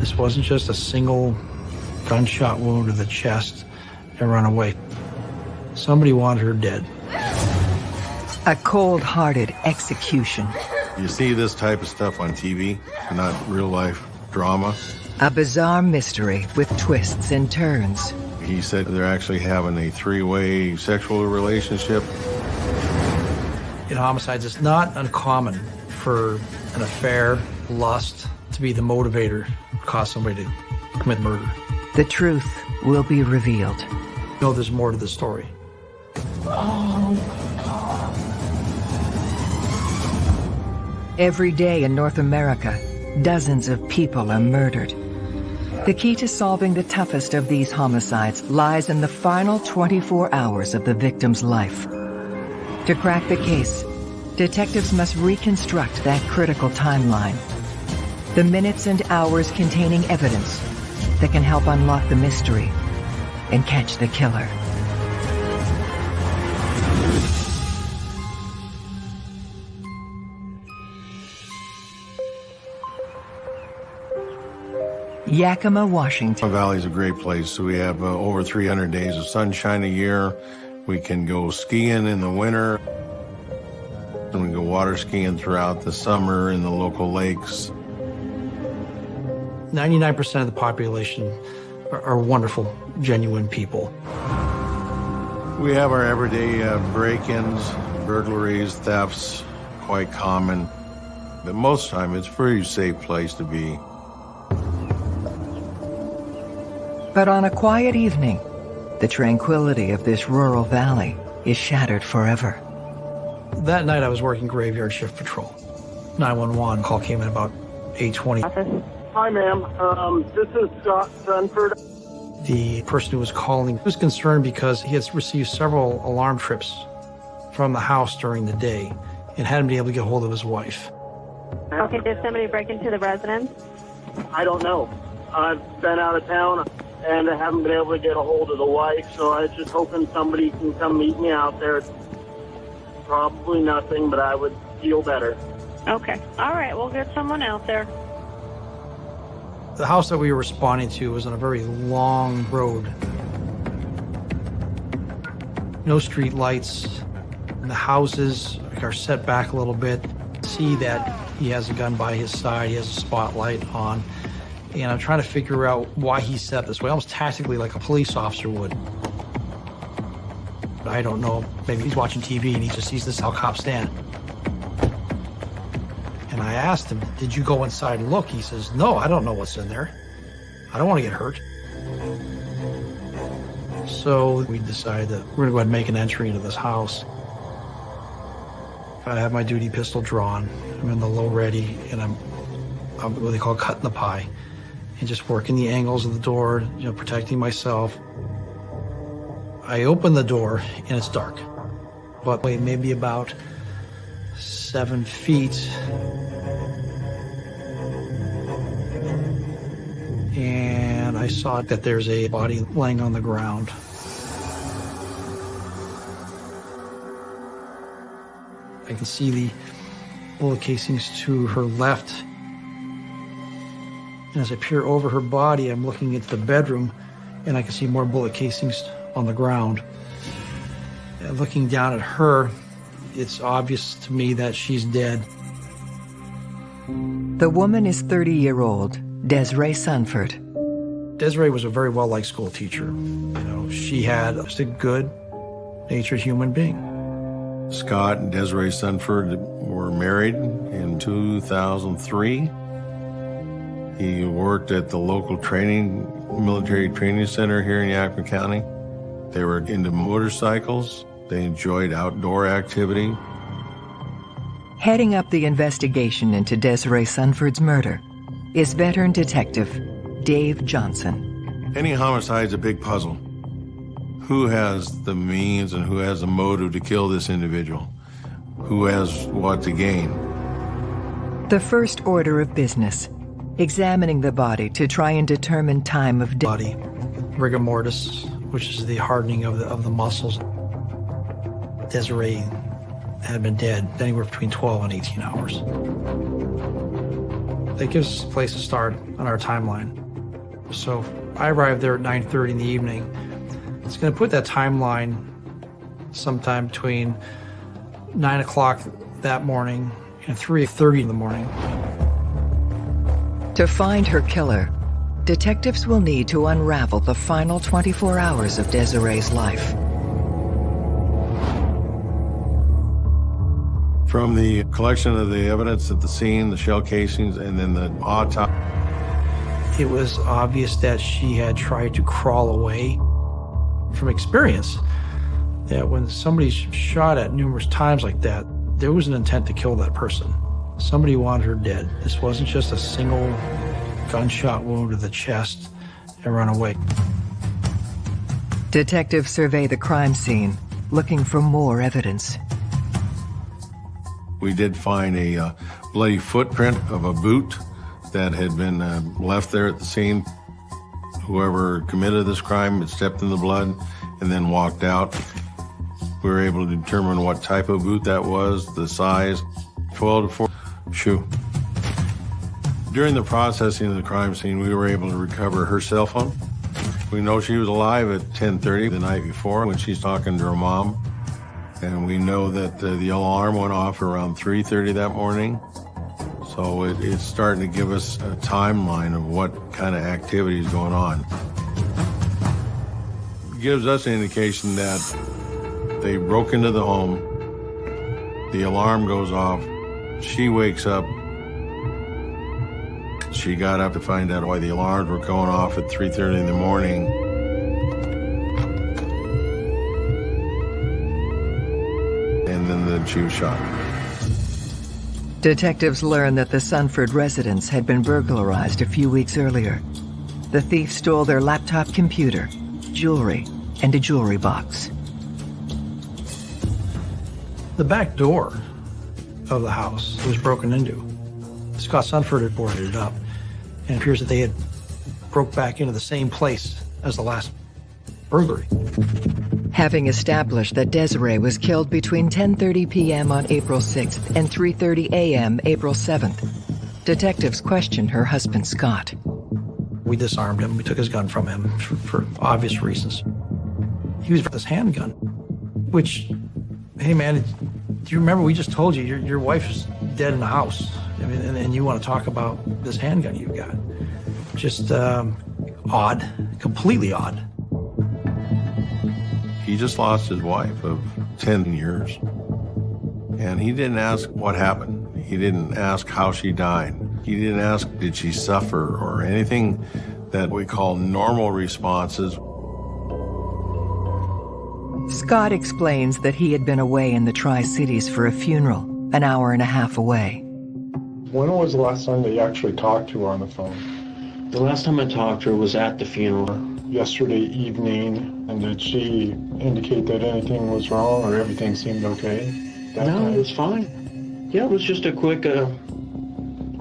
This wasn't just a single gunshot wound to the chest and run away. Somebody wanted her dead. A cold-hearted execution. You see this type of stuff on TV, not real life drama. A bizarre mystery with twists and turns. He said they're actually having a three-way sexual relationship. In homicides, it's not uncommon for an affair, lust, to be the motivator cause somebody to commit murder. The truth will be revealed. You know there's more to the story. Every day in North America, dozens of people are murdered. The key to solving the toughest of these homicides lies in the final 24 hours of the victim's life. To crack the case, detectives must reconstruct that critical timeline. The minutes and hours containing evidence that can help unlock the mystery and catch the killer. Yakima, Washington. Valley is a great place. So We have uh, over 300 days of sunshine a year. We can go skiing in the winter. And we go water skiing throughout the summer in the local lakes. 99% of the population are, are wonderful, genuine people. We have our everyday uh, break-ins, burglaries, thefts, quite common. But most time, it's a pretty safe place to be. But on a quiet evening, the tranquility of this rural valley is shattered forever. That night I was working graveyard shift patrol. 911 call came in about 820. Hi, ma'am. Um, this is Scott Sunford. The person who was calling was concerned because he had received several alarm trips from the house during the day and hadn't been able to get a hold of his wife. Okay, did somebody break into the residence? I don't know. I've been out of town and I haven't been able to get a hold of the wife, so I was just hoping somebody can come meet me out there. Probably nothing, but I would feel better. Okay. All right, we'll get someone out there. The house that we were responding to was on a very long road. No street lights. The houses are set back a little bit. See that he has a gun by his side. He has a spotlight on. And I'm trying to figure out why he set this way, almost tactically like a police officer would. I don't know. Maybe he's watching TV and he just sees this how cops stand. Asked him, did you go inside and look? He says, no, I don't know what's in there. I don't want to get hurt. So we decide that we're going to go ahead and make an entry into this house. I have my duty pistol drawn. I'm in the low ready, and I'm, I'm what they call cutting the pie, and just working the angles of the door, you know, protecting myself. I open the door, and it's dark, but maybe about seven feet. And I saw that there's a body laying on the ground. I can see the bullet casings to her left. And as I peer over her body, I'm looking into the bedroom and I can see more bullet casings on the ground. And looking down at her, it's obvious to me that she's dead. The woman is 30-year-old Desiree Sunford. Desiree was a very well-liked school teacher. You know, she had just a good natured human being. Scott and Desiree Sunford were married in 2003. He worked at the local training, military training center here in Yakima County. They were into motorcycles. They enjoyed outdoor activity. Heading up the investigation into Desiree Sunford's murder is veteran detective Dave Johnson. Any homicide's a big puzzle. Who has the means and who has the motive to kill this individual? Who has what to gain? The first order of business, examining the body to try and determine time of death. Body, rigor mortis, which is the hardening of the, of the muscles. Desiree had been dead anywhere between 12 and 18 hours. That gives us a place to start on our timeline. So I arrived there at 9.30 in the evening. It's going to put that timeline sometime between 9 o'clock that morning and 3.30 in the morning. To find her killer, detectives will need to unravel the final 24 hours of Desiree's life. From the collection of the evidence at the scene, the shell casings, and then the autopsy, It was obvious that she had tried to crawl away from experience. That when somebody's shot at numerous times like that, there was an intent to kill that person. Somebody wanted her dead. This wasn't just a single gunshot wound to the chest and run away. Detectives survey the crime scene, looking for more evidence. We did find a uh, bloody footprint of a boot that had been uh, left there at the scene. Whoever committed this crime had stepped in the blood and then walked out. We were able to determine what type of boot that was, the size, 12 to 4 shoe. During the processing of the crime scene, we were able to recover her cell phone. We know she was alive at 10:30 the night before when she's talking to her mom, and we know that uh, the alarm went off around 3:30 that morning. So it, it's starting to give us a timeline of what kind of activity is going on. It gives us an indication that they broke into the home. The alarm goes off. She wakes up. She got up to find out why the alarms were going off at 3:30 in the morning. And then the she was shot. Detectives learned that the Sunford residence had been burglarized a few weeks earlier. The thief stole their laptop computer, jewelry, and a jewelry box. The back door of the house was broken into. Scott Sunford had boarded it up, and it appears that they had broke back into the same place as the last burglary. Having established that Desiree was killed between 10:30 p.m. on April 6th and 3:30 a.m. April 7th, detectives questioned her husband Scott. We disarmed him. We took his gun from him for, for obvious reasons. He was with his handgun, which, hey man, do you remember we just told you your, your wife is dead in the house? I mean, and, and you want to talk about this handgun you've got? Just um, odd, completely odd. He just lost his wife of 10 years. And he didn't ask what happened. He didn't ask how she died. He didn't ask, did she suffer or anything that we call normal responses. Scott explains that he had been away in the Tri Cities for a funeral, an hour and a half away. When was the last time that you actually talked to her on the phone? The last time I talked to her was at the funeral. Yesterday evening, and did she indicate that anything was wrong or everything seemed okay? that no, time? it was fine. Yeah, it was just a quick, uh,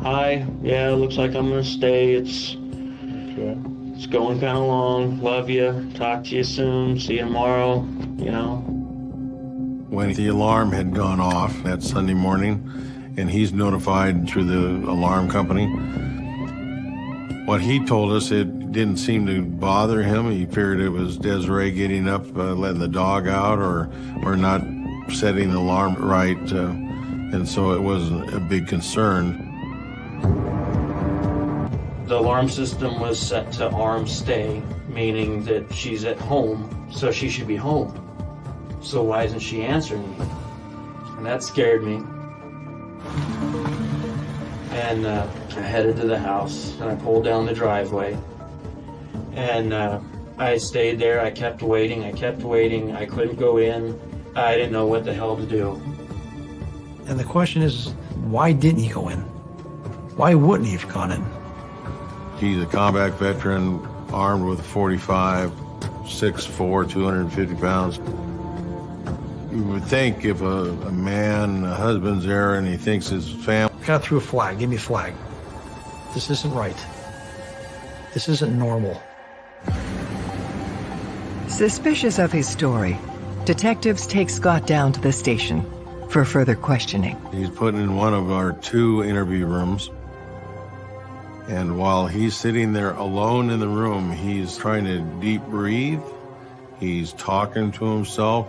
hi, yeah, looks like I'm gonna stay. It's Okay. it's going kind of long. Love you. Talk to you soon. See you tomorrow. You know. When the alarm had gone off that Sunday morning, and he's notified through the alarm company, what he told us, it didn't seem to bother him. He figured it was Desiree getting up, uh, letting the dog out, or, or not setting the alarm right. Uh, and so it wasn't a big concern. The alarm system was set to arm stay, meaning that she's at home, so she should be home. So why isn't she answering me? And that scared me. And uh, I headed to the house and I pulled down the driveway. And uh, I stayed there. I kept waiting. I kept waiting. I couldn't go in. I didn't know what the hell to do. And the question is, why didn't he go in? Why wouldn't he have gone in? He's a combat veteran, armed with a 45, six 6'4", 250 pounds. You would think if a, a man, a husband's there and he thinks his family Got through a flag. Give me a flag. This isn't right. This isn't normal. Suspicious of his story, detectives take Scott down to the station for further questioning. He's put in one of our two interview rooms. And while he's sitting there alone in the room, he's trying to deep breathe. He's talking to himself.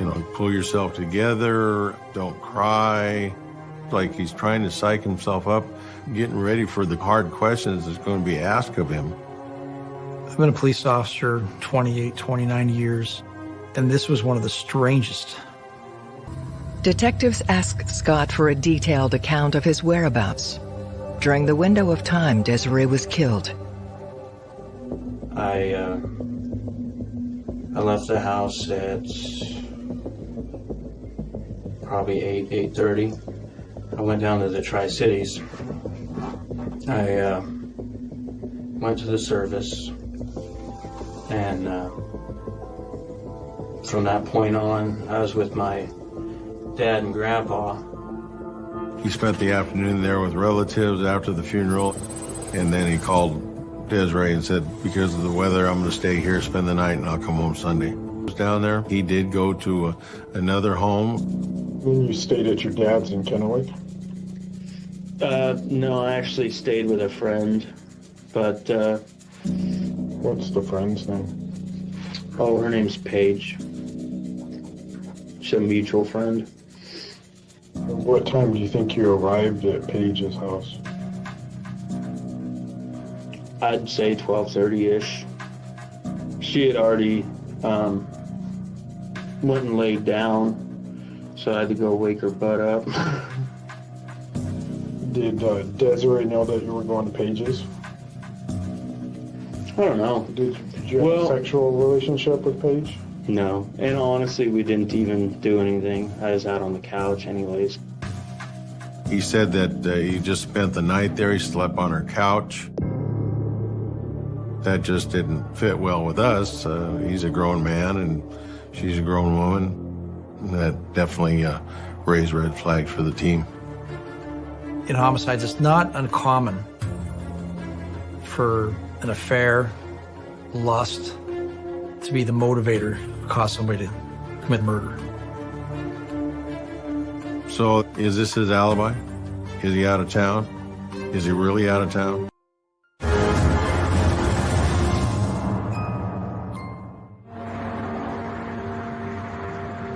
You know, pull yourself together, don't cry. Like he's trying to psych himself up, getting ready for the hard questions that's going to be asked of him. I've been a police officer 28, 29 years, and this was one of the strangest. Detectives asked Scott for a detailed account of his whereabouts during the window of time Desiree was killed. I uh, I left the house at probably eight eight thirty. I went down to the Tri Cities. I uh, went to the service, and uh, from that point on, I was with my dad and grandpa. He spent the afternoon there with relatives after the funeral, and then he called Desiree and said, because of the weather, I'm going to stay here, spend the night, and I'll come home Sunday. Was down there. He did go to a, another home. When you stayed at your dad's in Kennewick? Uh, no, I actually stayed with a friend, but uh, What's the friend's name? oh, her name's Paige. She's a mutual friend. What time do you think you arrived at Paige's house? I'd say 12:30 ish. She had already um, went and laid down, so I had to go wake her butt up. Did uh, Desiree know that you were going to Paige's? I don't know. Did, did you have Well- a sexual relationship with Paige? No, and honestly, we didn't even do anything. I was out on the couch, anyways. He said that uh, he just spent the night there. He slept on her couch. That just didn't fit well with us. Uh, he's a grown man and she's a grown woman. That definitely uh, raised red flags for the team. In homicides, it's not uncommon for an affair, lust, to be the motivator to cause somebody to commit murder. So, is this his alibi? Is he out of town? Is he really out of town?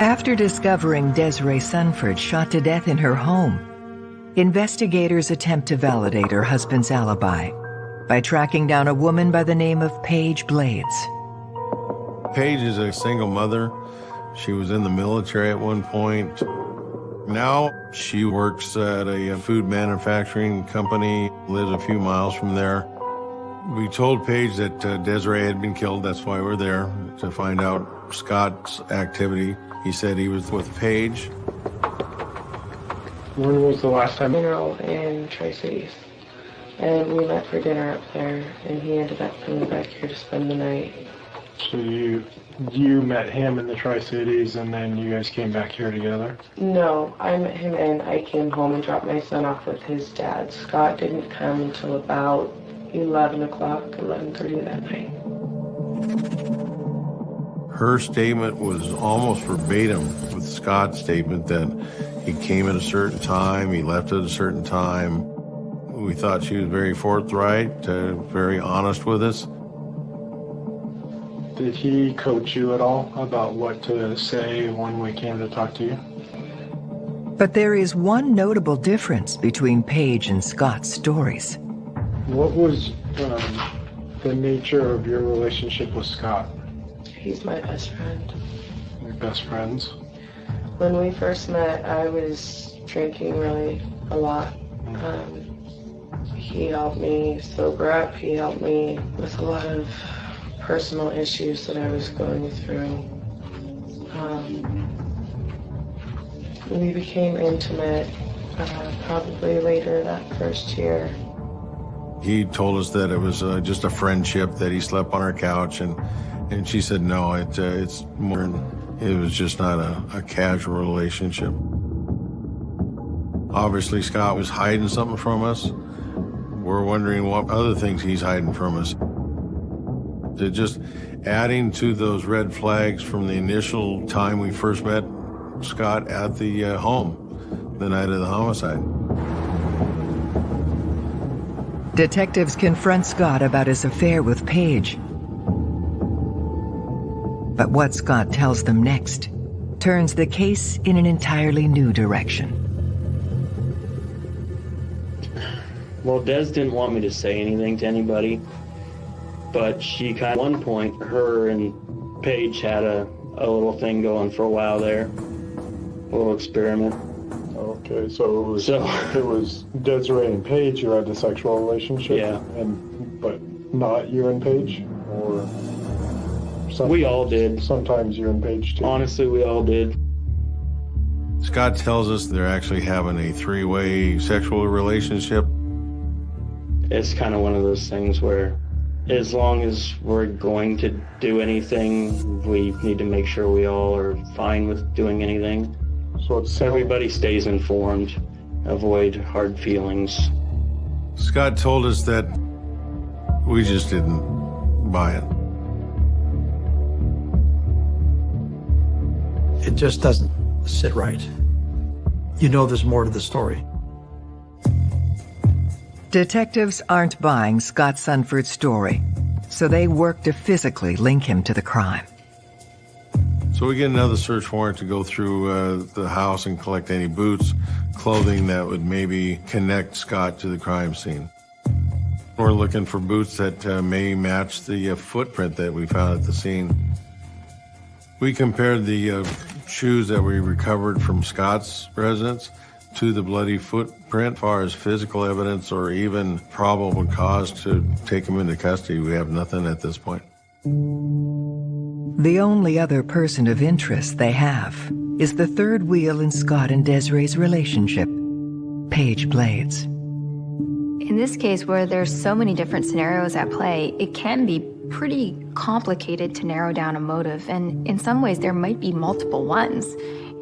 After discovering Desiree Sunford shot to death in her home, investigators attempt to validate her husband's alibi by tracking down a woman by the name of Paige Blades. Paige is a single mother. She was in the military at one point. Now she works at a food manufacturing company, lives a few miles from there. We told Paige that uh, Desiree had been killed. That's why we're there, to find out Scott's activity. He said he was with Paige. When was the last time? funeral in Tri Cities. And we met for dinner up there, and he ended up coming back here to spend the night. So you you met him in the Tri Cities, and then you guys came back here together. No, I met him and I came home and dropped my son off with his dad. Scott didn't come until about 11 o'clock, 11.30 that night. Her statement was almost verbatim with Scott's statement that he came at a certain time, he left at a certain time. We thought she was very forthright, uh, very honest with us. Did he coach you at all about what to say when we came to talk to you? But there is one notable difference between Paige and Scott's stories. What was um, the nature of your relationship with Scott? He's my best friend. Your best friends? When we first met, I was drinking really a lot. Um, he helped me sober up. He helped me with a lot of personal issues that I was going through. Um, we became intimate uh, probably later that first year. He told us that it was uh, just a friendship, that he slept on her couch, and, and she said, no, it, uh, it's more, it was just not a, a casual relationship. Obviously, Scott was hiding something from us. We're wondering what other things he's hiding from us. They're just adding to those red flags from the initial time we first met Scott at the uh, home, the night of the homicide. Detectives confront Scott about his affair with Paige. But what Scott tells them next turns the case in an entirely new direction. Well, Des didn't want me to say anything to anybody, but she kind of, at one point, her and Paige had a, a little thing going for a while there, a little experiment. Okay, so it was So- it was Desiree and Paige who had the sexual relationship, Yeah. and but not you and Paige, or We all did. sometimes you and Paige too. Honestly, we all did. Scott tells us they're actually having a three way sexual relationship. It's kind of one of those things where, as long as we're going to do anything, we need to make sure we all are fine with doing anything. So it's Everybody stays informed, avoid hard feelings. Scott told us that we just didn't buy it. It just doesn't sit right. You know there's more to the story. Detectives aren't buying Scott Sunford's story, so they work to physically link him to the crime. So we get another search warrant to go through uh, the house and collect any boots, clothing that would maybe connect Scott to the crime scene. We're looking for boots that uh, may match the uh, footprint that we found at the scene. We compared the uh, shoes that we recovered from Scott's residence to the bloody footprint as far as physical evidence or even probable cause to take him into custody. We have nothing at this point. The only other person of interest they have is the third wheel in Scott and Desiree's relationship, Paige Blades. In this case, where there's so many different scenarios at play, it can be pretty complicated to narrow down a motive, and in some ways, there might be multiple ones.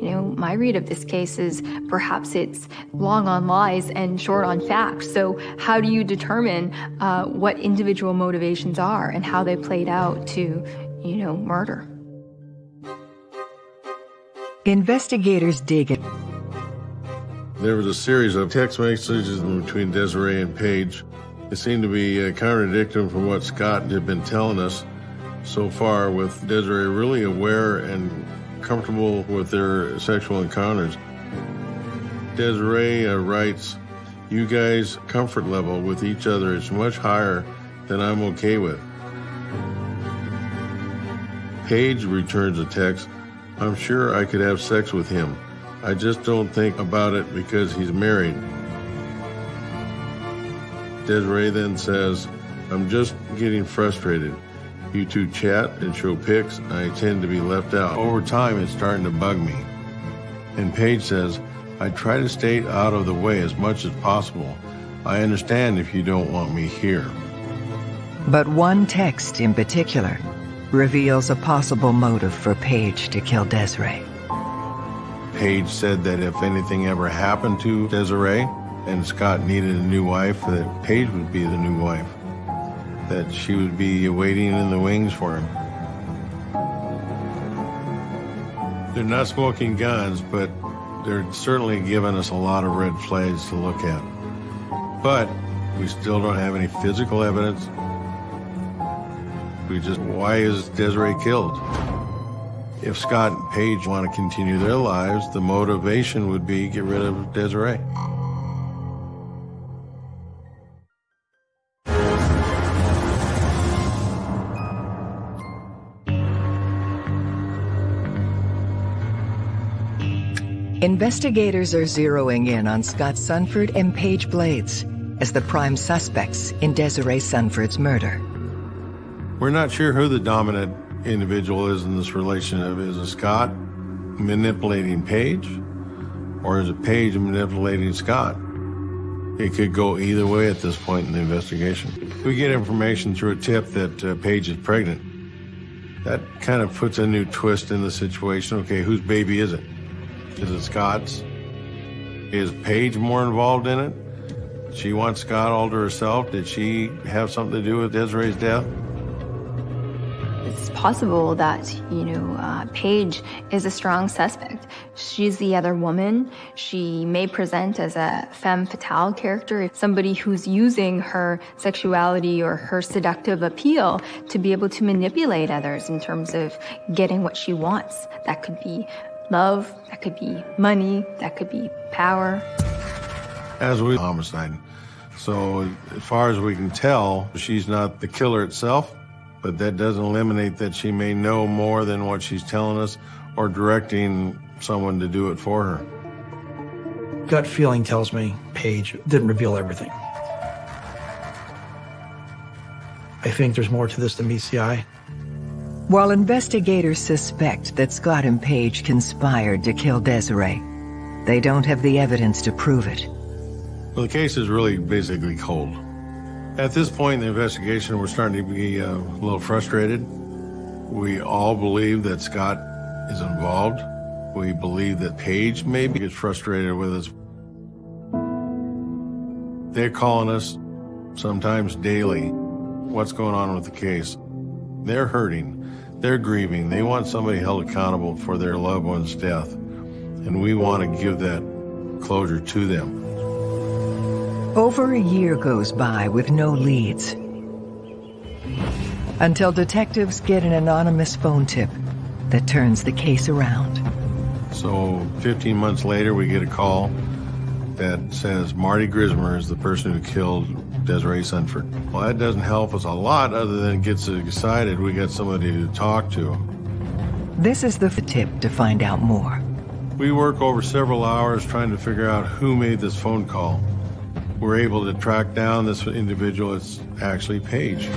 You know, my read of this case is perhaps it's long on lies and short on facts. So, how do you determine uh, what individual motivations are and how they played out to, you know, murder? Investigators dig it. There was a series of text messages between Desiree and Paige. It seemed to be uh, contradicting from what Scott had been telling us so far, with Desiree really aware and comfortable with their sexual encounters. Desiree uh, writes, You guys' comfort level with each other is much higher than I'm okay with. Paige returns a text, I'm sure I could have sex with him. I just don't think about it because he's married. Desiree then says, I'm just getting frustrated. You two chat and show pics, I tend to be left out. Over time, it's starting to bug me. And Paige says, I try to stay out of the way as much as possible. I understand if you don't want me here. But one text in particular reveals a possible motive for Paige to kill Desiree. Paige said that if anything ever happened to Desiree and Scott needed a new wife, that Paige would be the new wife. That she would be waiting in the wings for him. They're not smoking guns, but they're certainly giving us a lot of red flags to look at. But we still don't have any physical evidence. We just, why is Desiree killed? If Scott and Paige want to continue their lives, the motivation would be get rid of Desiree. Investigators are zeroing in on Scott Sunford and Paige Blades as the prime suspects in Desiree Sunford's murder. We're not sure who the dominant individual is in this relationship. Is it Scott manipulating Paige? Or is it Paige manipulating Scott? It could go either way at this point in the investigation. We get information through a tip that uh, Paige is pregnant. That kind of puts a new twist in the situation. Okay, whose baby is it? Is it Scott's? Is Paige more involved in it? She wants Scott all to herself. Did she have something to do with Desiree's death? It's possible that, you know, uh, Paige is a strong suspect. She's the other woman. She may present as a femme fatale character, somebody who's using her sexuality or her seductive appeal to be able to manipulate others in terms of getting what she wants. That could be love, that could be money, that could be power. As we homicide. So as far as we can tell, she's not the killer itself, but that doesn't eliminate that she may know more than what she's telling us or directing someone to do it for her. Gut feeling tells me Paige didn't reveal everything. I think there's more to this than meets the eye. While investigators suspect that Scott and Paige conspired to kill Desiree, they don't have the evidence to prove it. Well, the case is really basically cold. At this point in the investigation, we're starting to be uh, a little frustrated. We all believe that Scott is involved. We believe that Paige maybe gets frustrated with us. They're calling us sometimes daily. What's going on with the case? They're hurting. They're grieving. They want somebody held accountable for their loved one's death. And we want to give that closure to them. Over a year goes by with no leads. Until detectives get an anonymous phone tip that turns the case around. So 15 months later, we get a call that says Marty Grismer is the person who killed Desiree Sunford. Well, that doesn't help us a lot other than it gets us excited we got somebody to talk to. This is the tip to find out more. We work over several hours trying to figure out who made this phone call. We're able to track down this individual. It's actually Paige.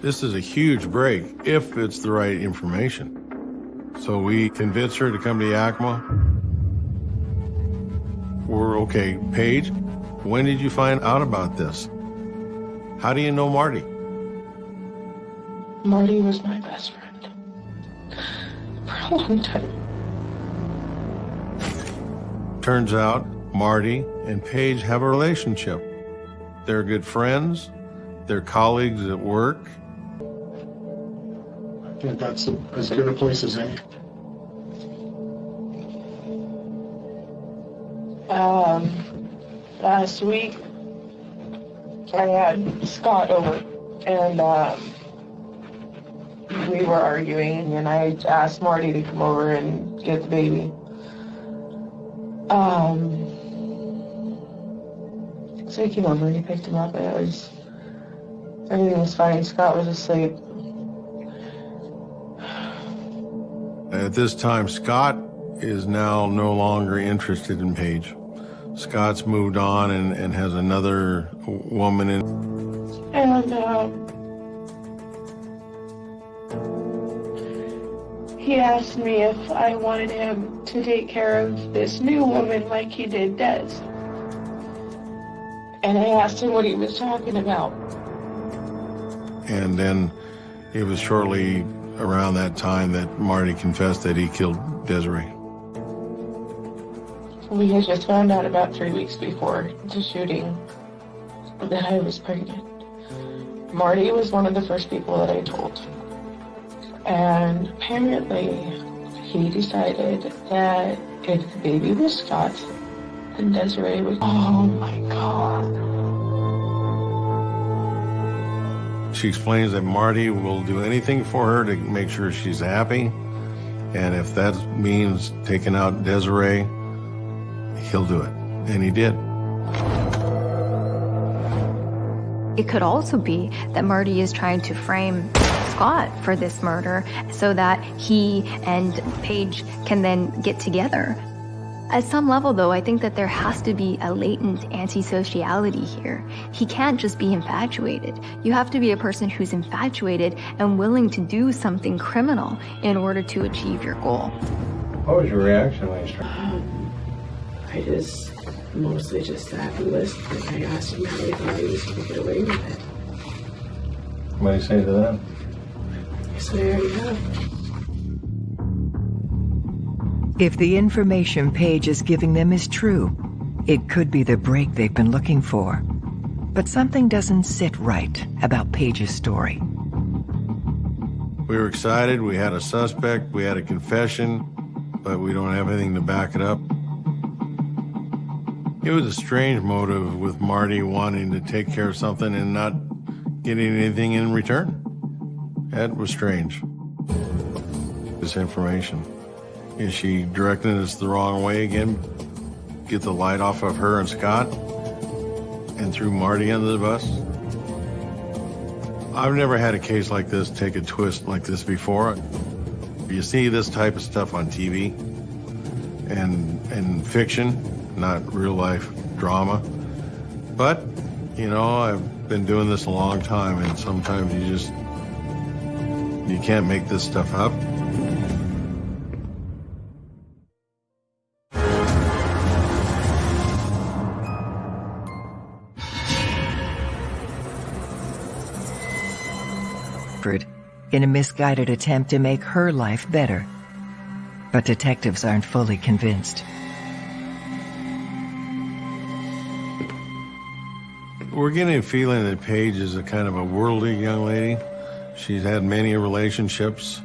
This is a huge break if it's the right information. So we convince her to come to Yakima. We're okay. Paige, when did you find out about this? How do you know Marty? Marty was my best friend for a long time. Turns out Marty and Paige have a relationship. They're good friends. They're colleagues at work. I think that's as good a place as any. Um, last week, I had Scott over, and um, we were arguing, and I asked Marty to come over and get the baby. Um, so he came over and he picked him up, and it was everything was fine. Scott was asleep. At this time, Scott is now no longer interested in Paige. Scott's moved on and, and has another woman in. And um, he asked me if I wanted him to take care of this new woman like he did Des. And I asked him what he was talking about. And then it was shortly around that time that Marty confessed that he killed Desiree. We had just found out about three weeks before the shooting that I was pregnant. Marty was one of the first people that I told. And apparently, he decided that if the baby was Scott, then Desiree was. Oh my god. She explains that Marty will do anything for her to make sure she's happy. And if that means taking out Desiree, he'll do it. And he did. It could also be that Marty is trying to frame Scott for this murder so that he and Paige can then get together. At some level, though, I think that there has to be a latent antisociality here. He can't just be infatuated. You have to be a person who's infatuated and willing to do something criminal in order to achieve your goal. What was your reaction when you started? I just mostly just sat and listened. I asked him how he thought he was going to get away with it. What do you say to that? He said, I already have. If the information Paige is giving them is true, it could be the break they've been looking for. But something doesn't sit right about Paige's story. We were excited. We had a suspect. We had a confession, but we don't have anything to back it up. It was a strange motive with Marty wanting to take care of something and not getting anything in return. That was strange. This information. Is she directing us the wrong way again? Get the light off of her and Scott? And threw Marty under the bus? I've never had a case like this take a twist like this before. You see this type of stuff on TV and and fiction, not real life drama. But, you know, I've been doing this a long time and sometimes you just you can't make this stuff up. in a misguided attempt to make her life better. But detectives aren't fully convinced. We're getting a feeling that Paige is a kind of a worldly young lady. She's had many relationships.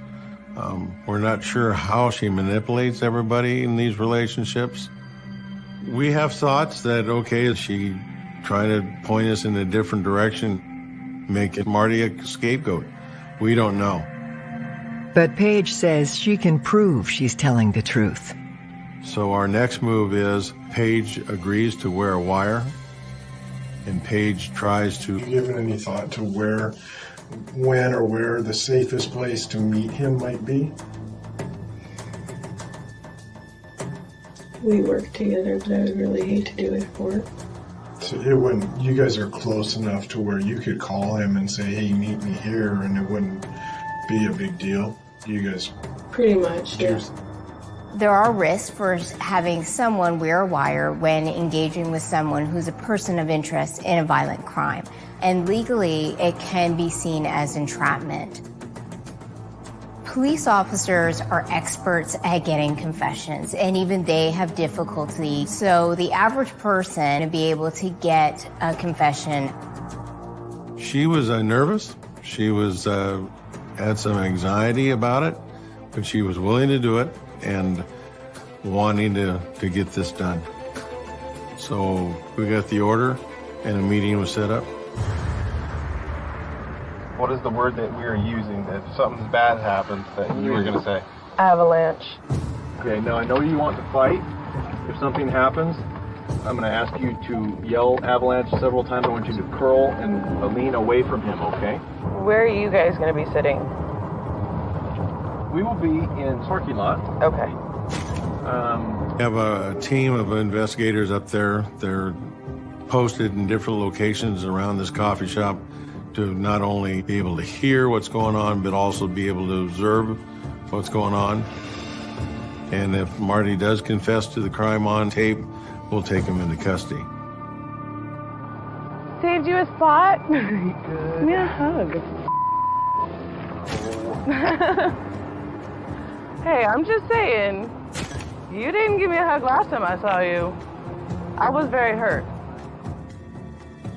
Um, we're not sure how she manipulates everybody in these relationships. We have thoughts that, okay, is she trying to point us in a different direction, make Marty a scapegoat? We don't know. But Paige says she can prove she's telling the truth. So our next move is Paige agrees to wear a wire, and Paige tries to. Have you given any thought to where, when, or where the safest place to meet him might be? We work together, but I would really hate to do it for it. So it wouldn't. You guys are close enough to where you could call him and say, "Hey, meet me here," and it wouldn't be a big deal. You guys. Pretty much, yeah. There are risks for having someone wear a wire when engaging with someone who's a person of interest in a violent crime. And legally, it can be seen as entrapment. Police officers are experts at getting confessions, and even they have difficulty. So the average person to be able to get a confession. She was uh, nervous. She was uh, had some anxiety about it, but she was willing to do it and wanting to, to get this done. So we got the order, and a meeting was set up. What is the word that we are using that if something bad happens that you were going to say? Avalanche. Okay, now I know you want to fight. If something happens, I'm going to ask you to yell avalanche several times. I want you to curl and lean away from him, okay? Where are you guys going to be sitting? We will be in parking lot. Okay. Um, we have a team of investigators up there. They're posted in different locations around this coffee shop to not only be able to hear what's going on, but also be able to observe what's going on. And if Marty does confess to the crime on tape, we'll take him into custody. Saved you a spot? Give me a hug. Hey, I'm just saying, you didn't give me a hug last time I saw you. I was very hurt.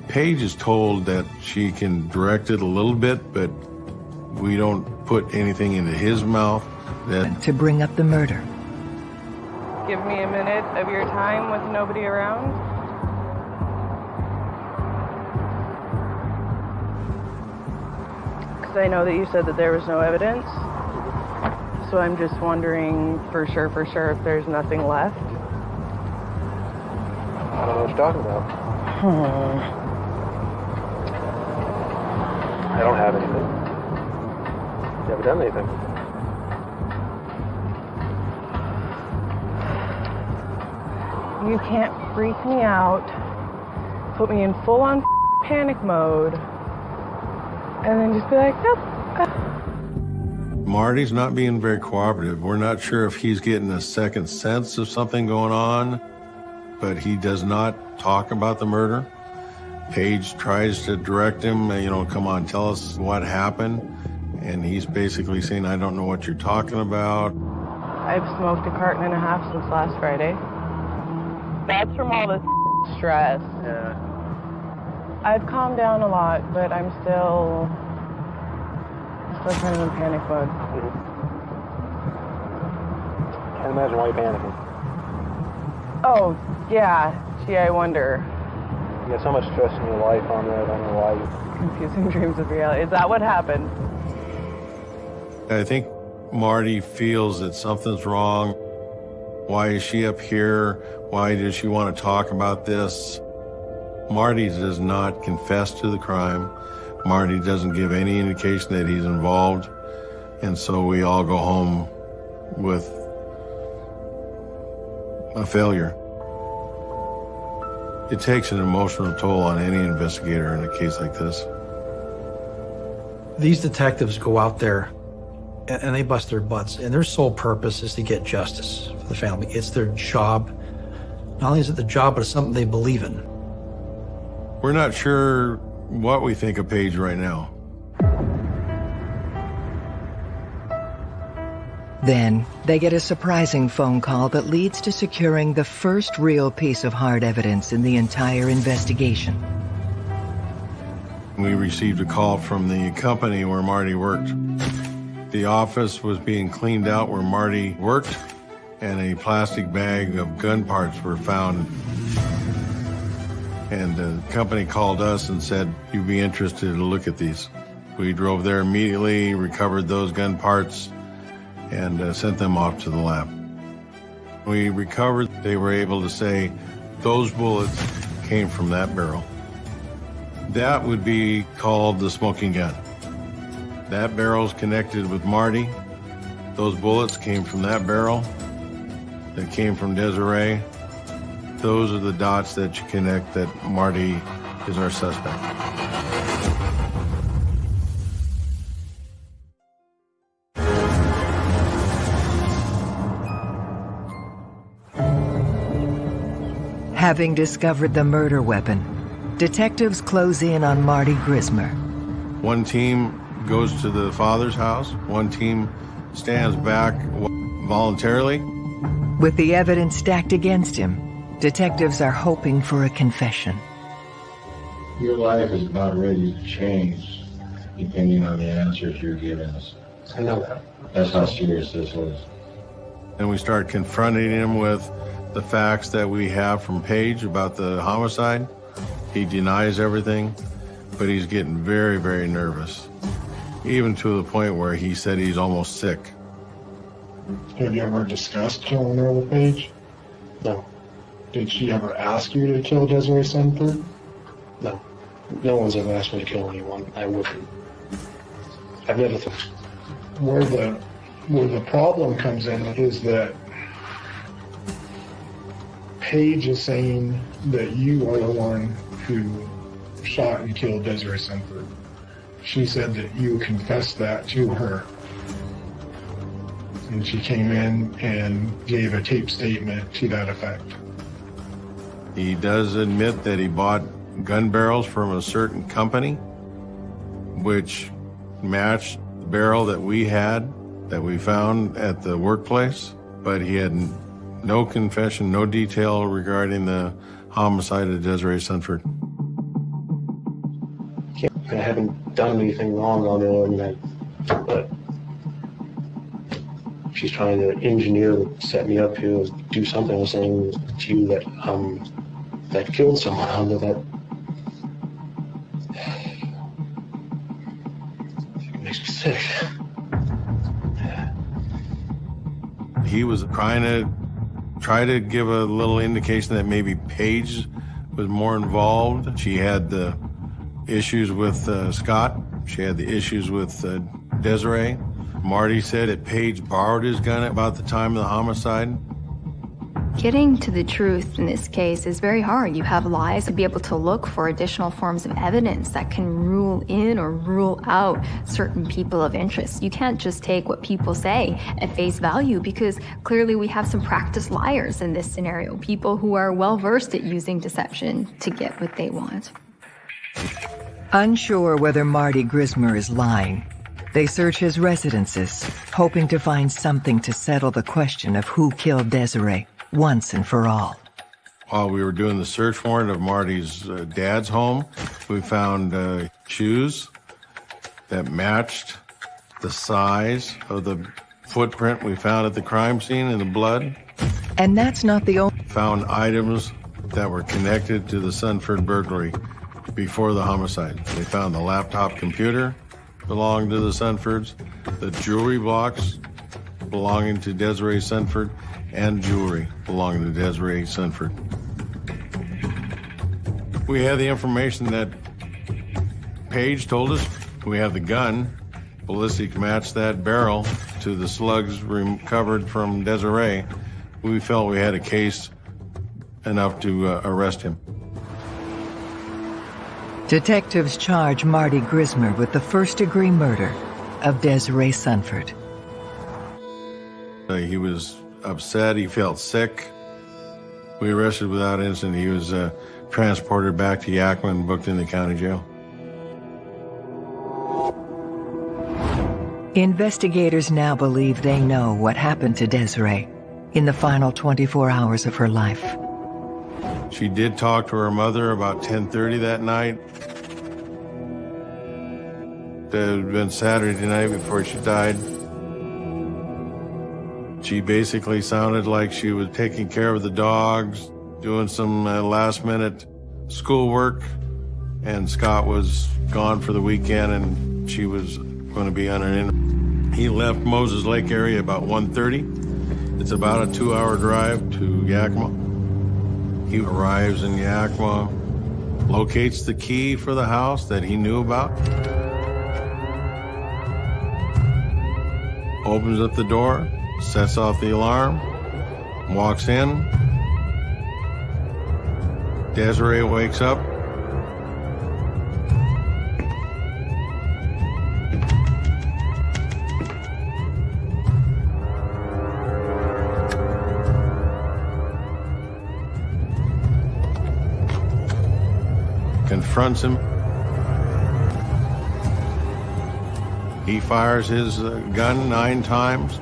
Paige is told that she can direct it a little bit, but we don't put anything into his mouth that to bring up the murder. Give me a minute of your time with nobody around. Because I know that you said that there was no evidence. So I'm just wondering for sure, for sure, if there's nothing left. I don't know what you're talking about. Hmm. I don't have anything. You haven't done anything. You can't freak me out, put me in full on panic mode, and then just be like, nope. Marty's not being very cooperative. We're not sure if he's getting a second sense of something going on, but he does not talk about the murder. Paige tries to direct him, you know, come on, tell us what happened. And he's basically saying, I don't know what you're talking about. I've smoked a carton and a half since last Friday. That's from all this stress. Yeah. I've calmed down a lot, but I'm still I was kind of in panic mode. Can't imagine why you're panicking. Oh, yeah. Gee, I wonder. You got so much stress in your life on there. I don't know why. Confusing dreams with reality. Is that what happened? I think Marty feels that something's wrong. Why is she up here? Why does she want to talk about this? Marty does not confess to the crime. Marty doesn't give any indication that he's involved. And so we all go home with a failure. It takes an emotional toll on any investigator in a case like this. These detectives go out there and, and they bust their butts, and their sole purpose is to get justice for the family. It's their job. Not only is it the job, but it's something they believe in. We're not sure what we think of Paige right now. Then, they get a surprising phone call that leads to securing the first real piece of hard evidence in the entire investigation. We received a call from the company where Marty worked. The office was being cleaned out where Marty worked, and a plastic bag of gun parts were found. And the company called us and said, you'd be interested to look at these. We drove there immediately, recovered those gun parts, and uh, sent them off to the lab. We recovered, they were able to say those bullets came from that barrel. That would be called the smoking gun. That barrel's connected with Marty. Those bullets came from that barrel. That came from Desiree. Those are the dots that you connect that Marty is our suspect. Having discovered the murder weapon, detectives close in on Marty Grismer. One team goes to the father's house. One team stands back voluntarily. With the evidence stacked against him, detectives are hoping for a confession. Your life is about ready to change depending on the answers you're giving us. I know that. That's how serious this is. And we start confronting him with the facts that we have from Paige about the homicide. He denies everything, but he's getting very, very nervous, even to the point where he said he's almost sick. Have you ever discussed killing her with Paige? No. Did she ever ask you to kill Desiree Sanford? No. No one's ever asked me to kill anyone. I wouldn't. I've never thought. Where the where the problem comes in is that Paige is saying that you are the one who shot and killed Desiree Sanford. She said that you confessed that to her. And she came in and gave a tape statement to that effect. He does admit that he bought gun barrels from a certain company, which matched the barrel that we had, that we found at the workplace, but he had no confession, no detail regarding the homicide of Desiree Sanford. I haven't done anything wrong on her, and but she's trying to engineer, set me up here, do something. Saying to you that um that killed someone under that. It makes me sick. He was trying to try to give a little indication that maybe Paige was more involved. She had the issues with uh, Scott. She had the issues with uh, Desiree. Marty said that Paige borrowed his gun about the time of the homicide. Getting to the truth in this case is very hard. You have lies to be able to look for additional forms of evidence that can rule in or rule out certain people of interest. You can't just take what people say at face value because clearly we have some practiced liars in this scenario, people who are well versed at using deception to get what they want. Unsure whether Marty Grismer is lying, they search his residences, hoping to find something to settle the question of who killed Desiree once and for all. While we were doing the search warrant of Marty's uh, dad's home, we found uh, shoes that matched the size of the footprint we found at the crime scene in the blood. And that's not the only. Found items that were connected to the Sanford burglary before the homicide. They found the laptop computer belonging to the Sanfords, the jewelry box belonging to Desiree Sanford, and jewelry belonging to Desiree Sanford. We have the information that Paige told us. We have the gun. Ballistic matched that barrel to the slugs recovered from Desiree. We felt we had a case enough to uh, arrest him. Detectives charge Marty Grismer with the first degree murder of Desiree Sanford. Uh, he was upset. He felt sick. We arrested without incident. He was uh, transported back to Yakima and booked in the county jail. Investigators now believe they know what happened to Desiree in the final 24 hours of her life. She did talk to her mother about 10:30 that night. It had been Saturday night before she died. She basically sounded like she was taking care of the dogs, doing some uh, last-minute schoolwork, and Scott was gone for the weekend, and she was going to be on an in. He left Moses Lake area about 1.30. It's about a two-hour drive to Yakima. He arrives in Yakima, locates the key for the house that he knew about, opens up the door, sets off the alarm, walks in. Desiree wakes up. confronts him. He fires his uh, gun nine times.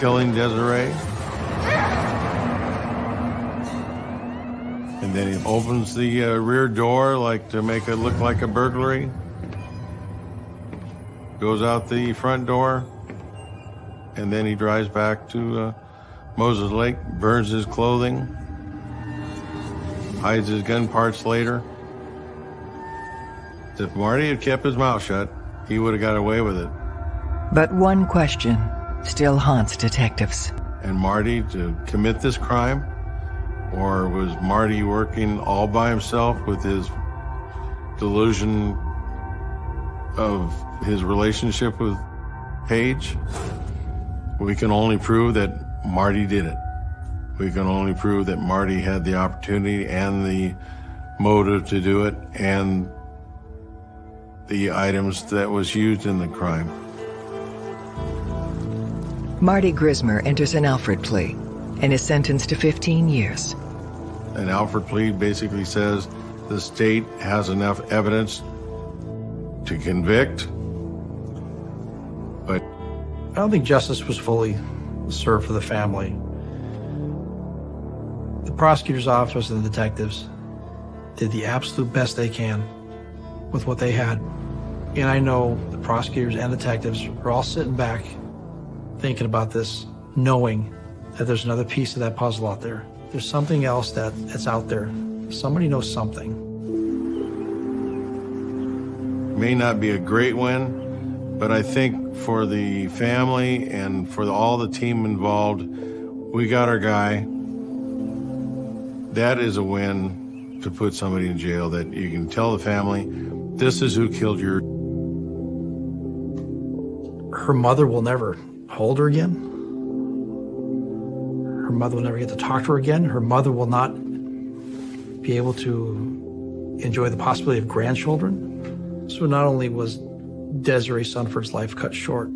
Killing Desiree. And then he opens the uh, rear door like to make it look like a burglary. Goes out the front door. And then he drives back to uh, Moses Lake, burns his clothing, hides his gun parts later. If Marty had kept his mouth shut, he would have got away with it. But one question still haunts detectives. And Marty to commit this crime? Or was Marty working all by himself with his delusion of his relationship with Paige? We can only prove that Marty did it. We can only prove that Marty had the opportunity and the motive to do it and the items that was used in the crime. Marty Grismer enters an Alford plea and is sentenced to 15 years. An Alford plea basically says the state has enough evidence to convict, but I don't think justice was fully served for the family. The prosecutor's office and the detectives did the absolute best they can with what they had. And I know the prosecutors and detectives are all sitting back thinking about this, knowing that there's another piece of that puzzle out there. There's something else that, that's out there. Somebody knows something. may not be a great win, but I think for the family and for the, all the team involved, we got our guy. That is a win to put somebody in jail that you can tell the family, this is who killed your. Her mother will never hold her again. Her mother will never get to talk to her again. Her mother will not be able to enjoy the possibility of grandchildren. So not only was Desiree Sanford's life cut short,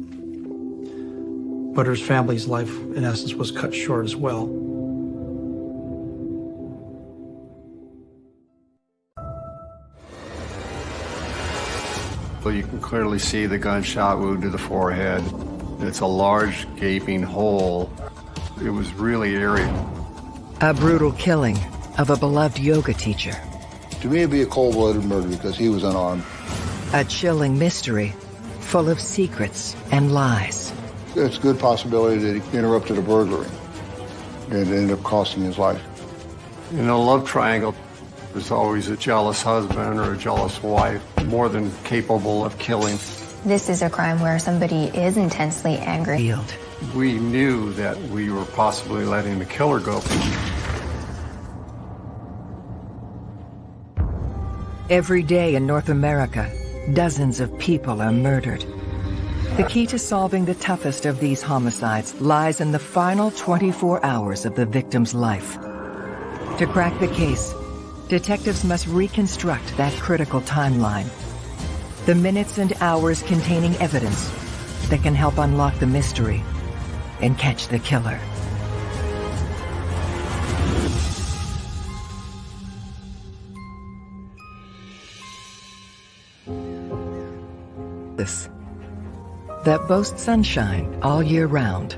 but her family's life, in essence, was cut short as well. Well, you can clearly see the gunshot wound to the forehead. It's a large gaping hole. It was really eerie. A brutal killing of a beloved yoga teacher. To me, it'd be a cold-blooded murder because he was unarmed. A chilling mystery, full of secrets and lies. It's a good possibility that he interrupted a burglary and it ended up costing his life. In a love triangle, there's always a jealous husband or a jealous wife, more than capable of killing. This is a crime where somebody is intensely angry. We knew that we were possibly letting the killer go. Every day in North America, dozens of people are murdered. The key to solving the toughest of these homicides lies in the final 24 hours of the victim's life. To crack the case, detectives must reconstruct that critical timeline. The minutes and hours containing evidence that can help unlock the mystery and catch the killer. This that boasts sunshine all year round.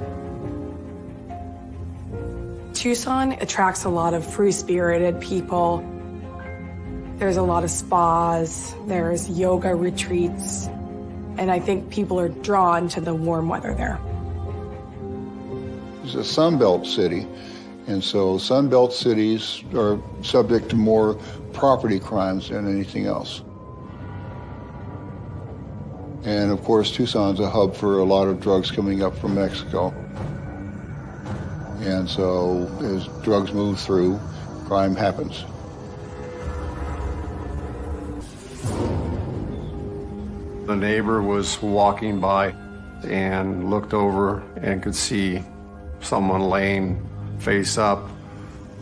Tucson attracts a lot of free-spirited people. There's a lot of spas, there's yoga retreats, and I think people are drawn to the warm weather there. It's a Sunbelt city, and so Sunbelt cities are subject to more property crimes than anything else. And of course, Tucson's a hub for a lot of drugs coming up from Mexico. And so as drugs move through, crime happens. The neighbor was walking by and looked over and could see someone laying face up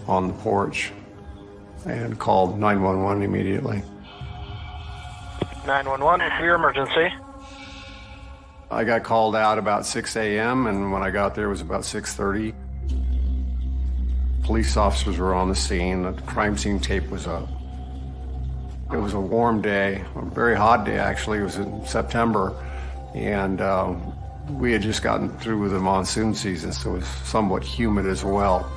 on the porch and called 911 immediately. 911, what's your emergency? I got called out about 6 a.m. and when I got there it was about 6.30. Police officers were on the scene. The crime scene tape was up. It was a warm day, a very hot day actually. It was in September and uh, we had just gotten through the monsoon season so it was somewhat humid as well.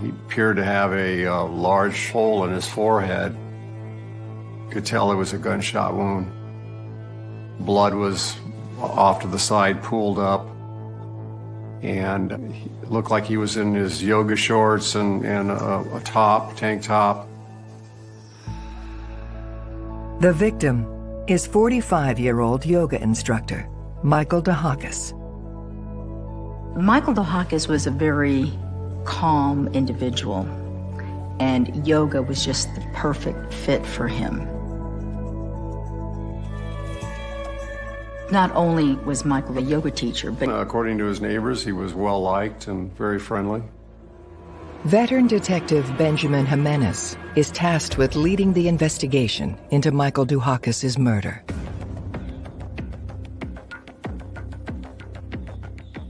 He appeared to have a uh, large hole in his forehead could tell it was a gunshot wound. Blood was off to the side, pooled up, and it looked like he was in his yoga shorts and, and a, a top, tank top. The victim is 45-year-old yoga instructor, Michael DeHakis. Michael DeHakis was a very calm individual, and yoga was just the perfect fit for him. Not only was Michael a yoga teacher, but uh, according to his neighbors, he was well liked and very friendly. Veteran Detective Benjamin Jimenez is tasked with leading the investigation into Michael Duhakis' murder.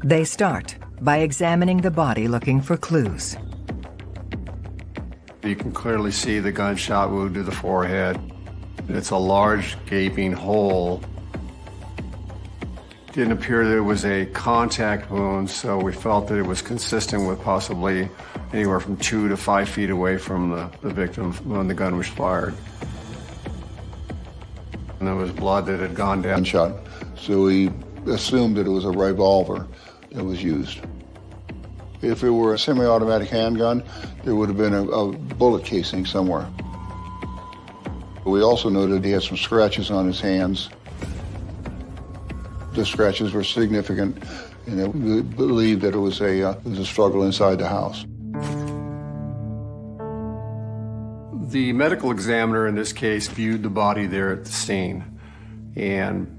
They start by examining the body looking for clues. You can clearly see the gunshot wound to the forehead. It's a large gaping hole didn't appear that it was a contact wound, so we felt that it was consistent with possibly anywhere from two to five feet away from the, the victim when the gun was fired. And there was blood that had gone down. Shot. So we assumed that it was a revolver that was used. If it were a semi-automatic handgun, there would have been a, a bullet casing somewhere. We also noted he had some scratches on his hands the scratches were significant, and we believed that it was a, uh, it was a struggle inside the house. The medical examiner in this case viewed the body there at the scene, and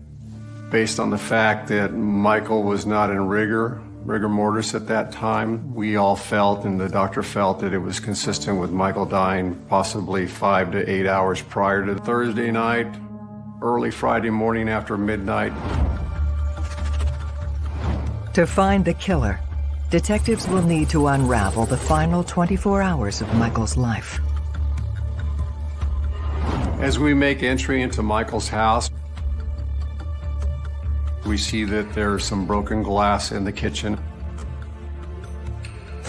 based on the fact that Michael was not in rigor, rigor mortis at that time, we all felt, and the doctor felt, that it was consistent with Michael dying possibly five to eight hours prior to Thursday night, early Friday morning after midnight. To find the killer, detectives will need to unravel the final 24 hours of Michael's life. As we make entry into Michael's house, we see that there's some broken glass in the kitchen.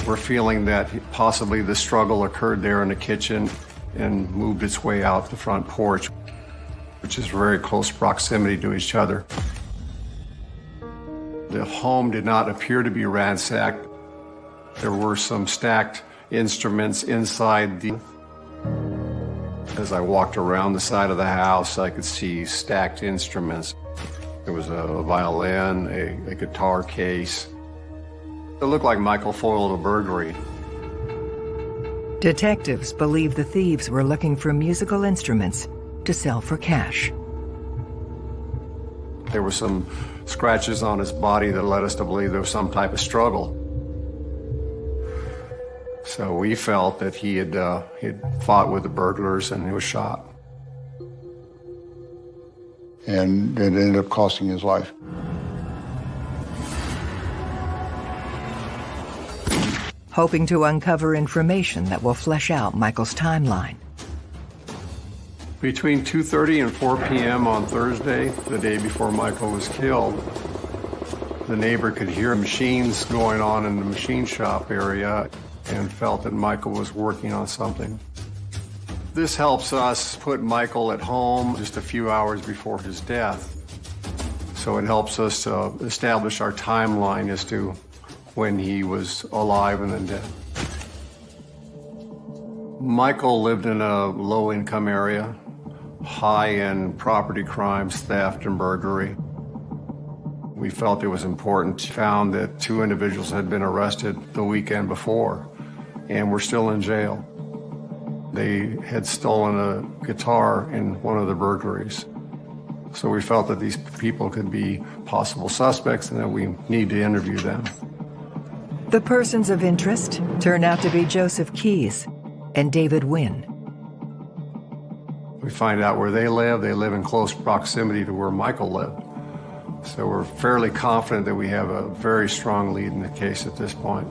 We're feeling that possibly the struggle occurred there in the kitchen and moved its way out the front porch, which is very close proximity to each other. The home did not appear to be ransacked. There were some stacked instruments inside the as I walked around the side of the house, I could see stacked instruments. There was a violin, a, a guitar case. It looked like Michael foiled a burglary. Detectives believe the thieves were looking for musical instruments to sell for cash. There were some scratches on his body that led us to believe there was some type of struggle. So we felt that he had, uh, he had fought with the burglars and he was shot. And it ended up costing his life. Hoping to uncover information that will flesh out Michael's timeline. Between 2.30 and 4 p.m. on Thursday, the day before Michael was killed, the neighbor could hear machines going on in the machine shop area and felt that Michael was working on something. This helps us put Michael at home just a few hours before his death. So it helps us uh, establish our timeline as to when he was alive and then dead. Michael lived in a low-income area, high in property crimes, theft, and burglary. We felt it was important, to found that two individuals had been arrested the weekend before and were still in jail. They had stolen a guitar in one of the burglaries. So we felt that these people could be possible suspects and that we need to interview them. The persons of interest turn out to be Joseph Keys and David Wynn. We find out where they live. They live in close proximity to where Michael lived. So we're fairly confident that we have a very strong lead in the case at this point.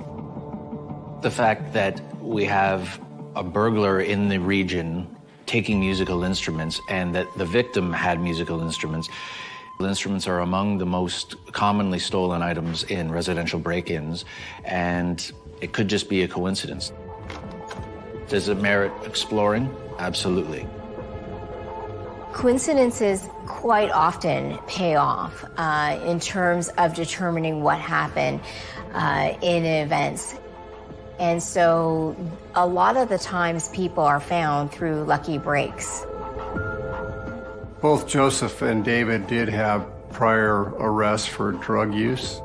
The fact that we have a burglar in the region taking musical instruments and that the victim had musical instruments—the Instruments are among the most commonly stolen items in residential break-ins, and it could just be a coincidence. Does it merit exploring? Absolutely. Coincidences quite often pay off uh, in terms of determining what happened uh, in events. And so a lot of the times people are found through lucky breaks. Both Joseph and David did have prior arrests for drug use.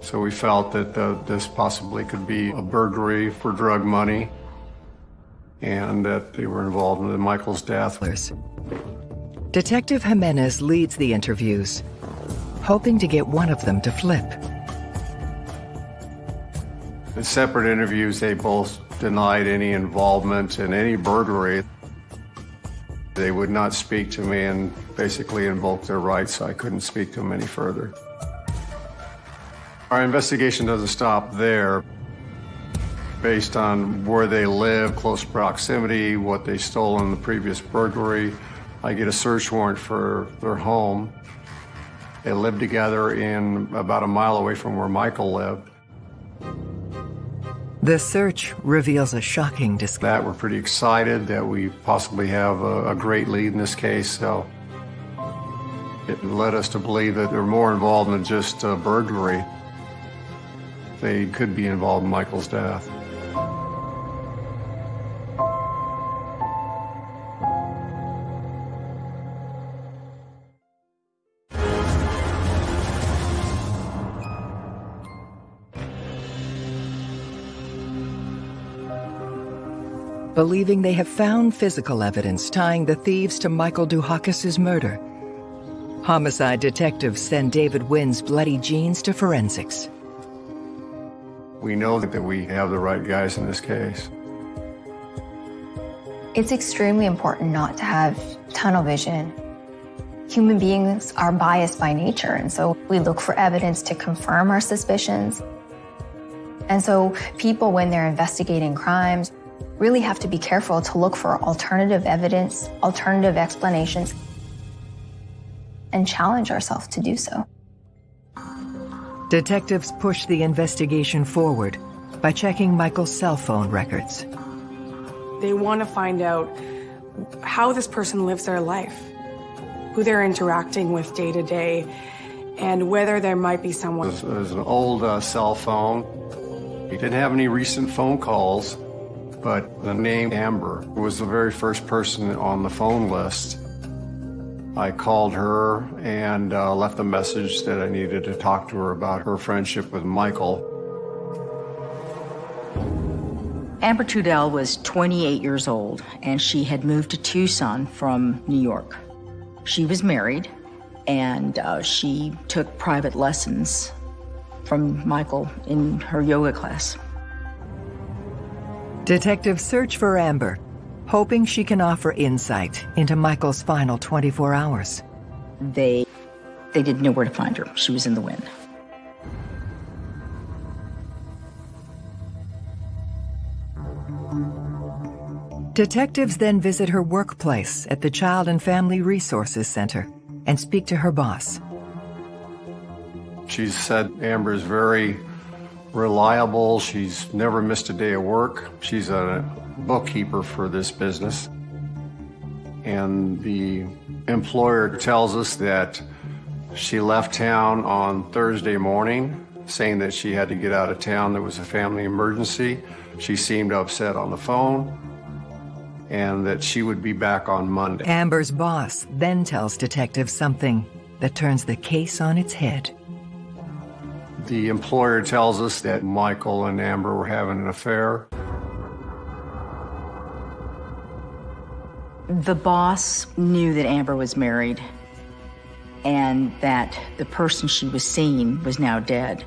So we felt that the, this possibly could be a burglary for drug money and that they were involved in Michael's death. Detective Jimenez leads the interviews, hoping to get one of them to flip. In separate interviews, they both denied any involvement in any burglary. They would not speak to me and basically invoked their rights, so I couldn't speak to them any further. Our investigation doesn't stop there. Based on where they live, close proximity, what they stole in the previous burglary, I get a search warrant for their home. They live together in about a mile away from where Michael lived. The search reveals a shocking discovery. That we're pretty excited that we possibly have a, a, great lead in this case. So it led us to believe that they're more involved than just uh, burglary. They could be involved in Michael's death. Believing they have found physical evidence tying the thieves to Michael Duhakis' murder. Homicide detectives send David Wynn's bloody jeans to forensics. We know that we have the right guys in this case. It's extremely important not to have tunnel vision. Human beings are biased by nature, and so we look for evidence to confirm our suspicions. And so people, when they're investigating crimes, really have to be careful to look for alternative evidence, alternative explanations, and challenge ourselves to do so. Detectives push the investigation forward, by checking Michael's cell phone records. They want to find out how this person lives their life, who they're interacting with day to day, and whether there might be someone. It was an old uh, cell phone. He didn't have any recent phone calls, but the name Amber was the very first person on the phone list. I called her and uh, left a message that I needed to talk to her about her friendship with Michael. Amber Trudell was 28 years old, and she had moved to Tucson from New York. She was married, and uh, she took private lessons from Michael in her yoga class. Detectives search for Amber, hoping she can offer insight into Michael's final 24 hours. They, they didn't know where to find her. She was in the wind. Detectives then visit her workplace at the Child and Family Resources Center and speak to her boss. She said Amber is very reliable. She's never missed a day of work. She's a bookkeeper for this business. And the employer tells us that she left town on Thursday morning, saying that she had to get out of town. There was a family emergency. She seemed upset on the phone and that she would be back on Monday. Amber's boss then tells detectives something that turns the case on its head. The employer tells us that Michael and Amber were having an affair. The boss knew that Amber was married and that the person she was seeing was now dead.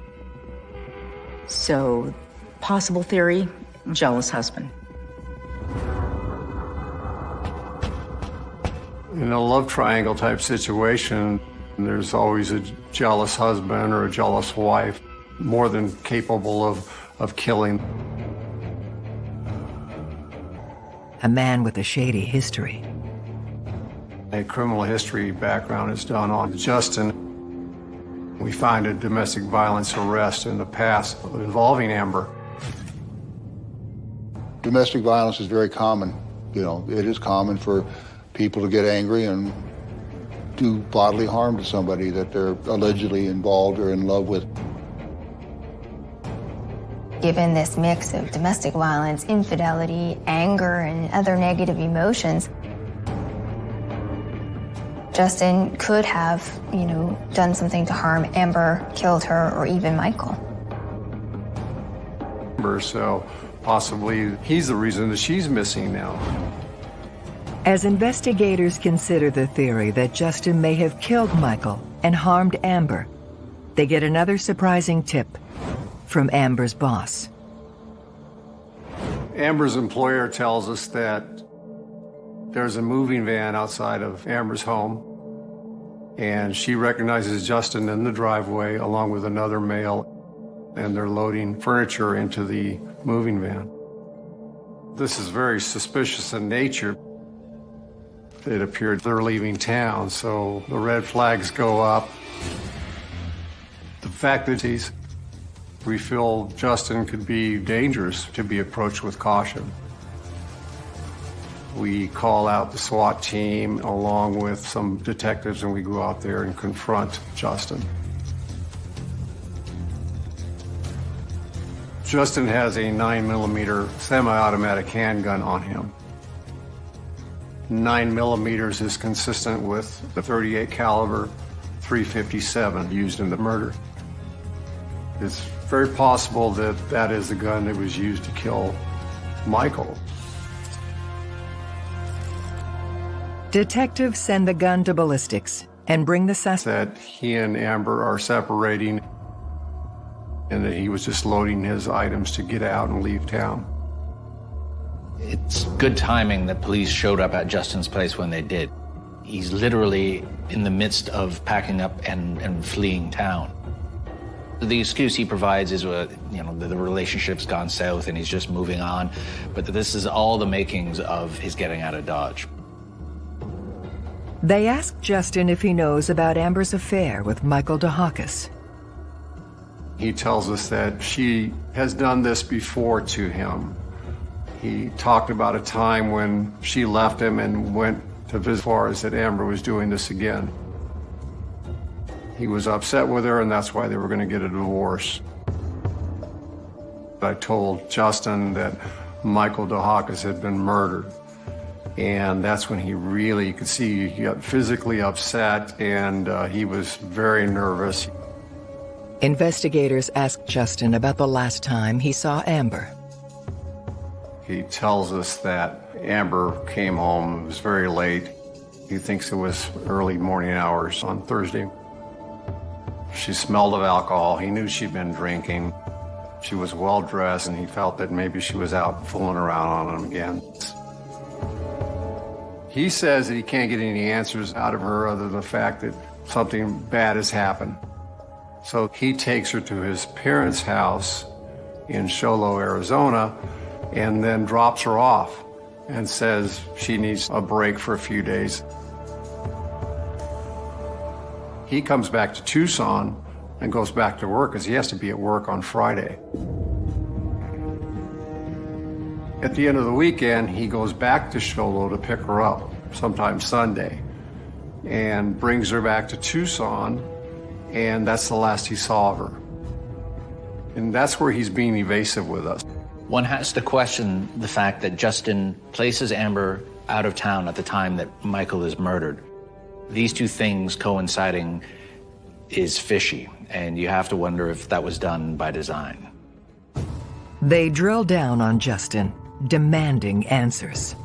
So, possible theory, jealous husband. In a love triangle type situation, there's always a jealous husband or a jealous wife, more than capable of, of killing. A man with a shady history. A criminal history background is done on Justin. We find a domestic violence arrest in the past involving Amber. Domestic violence is very common. You know, it is common for people to get angry and do bodily harm to somebody that they're allegedly involved or in love with. Given this mix of domestic violence, infidelity, anger, and other negative emotions, Justin could have, you know, done something to harm Amber, killed her, or even Michael. So possibly he's the reason that she's missing now. As investigators consider the theory that Justin may have killed Michael and harmed Amber, they get another surprising tip from Amber's boss. Amber's employer tells us that there's a moving van outside of Amber's home, and she recognizes Justin in the driveway along with another male, and they're loading furniture into the moving van. This is very suspicious in nature. It appeared they're leaving town, so the red flags go up. The fact that he's, we feel Justin could be dangerous to be approached with caution. We call out the SWAT team along with some detectives and we go out there and confront Justin. Justin has a 9 millimeter semi-automatic handgun on him. 9 millimeters is consistent with the 38 caliber 357 used in the murder. It's very possible that that is the gun that was used to kill Michael. Detectives send the gun to ballistics and bring the suspect. That he and Amber are separating and that he was just loading his items to get out and leave town. It's good timing that police showed up at Justin's place when they did. He's literally in the midst of packing up and, and fleeing town. The excuse he provides is, uh, you know, the, the relationship's gone south and he's just moving on. But this is all the makings of his getting out of Dodge. They ask Justin if he knows about Amber's affair with Michael DeHakis. He tells us that she has done this before to him. He talked about a time when she left him and went to visit Flores that Amber was doing this again. He was upset with her, and that's why they were going to get a divorce. I told Justin that Michael DeHakis had been murdered. And that's when he really, you could see he got physically upset and uh, he was very nervous. Investigators asked Justin about the last time he saw Amber. He tells us that Amber came home, it was very late. He thinks it was early morning hours on Thursday. She smelled of alcohol. He knew she'd been drinking. She was well dressed, and he felt that maybe she was out fooling around on him again. He says that he can't get any answers out of her other than the fact that something bad has happened. So he takes her to his parents' house in Show Low, Arizona, and then drops her off and says she needs a break for a few days. He comes back to Tucson and goes back to work because he has to be at work on Friday. At the end of the weekend, he goes back to Show Low to pick her up, sometime Sunday, and brings her back to Tucson, and that's the last he saw of her. And that's where he's being evasive with us. One has to question the fact that Justin places Amber out of town at the time that Michael is murdered. These two things coinciding is fishy, and you have to wonder if that was done by design. They drill down on Justin, demanding answers.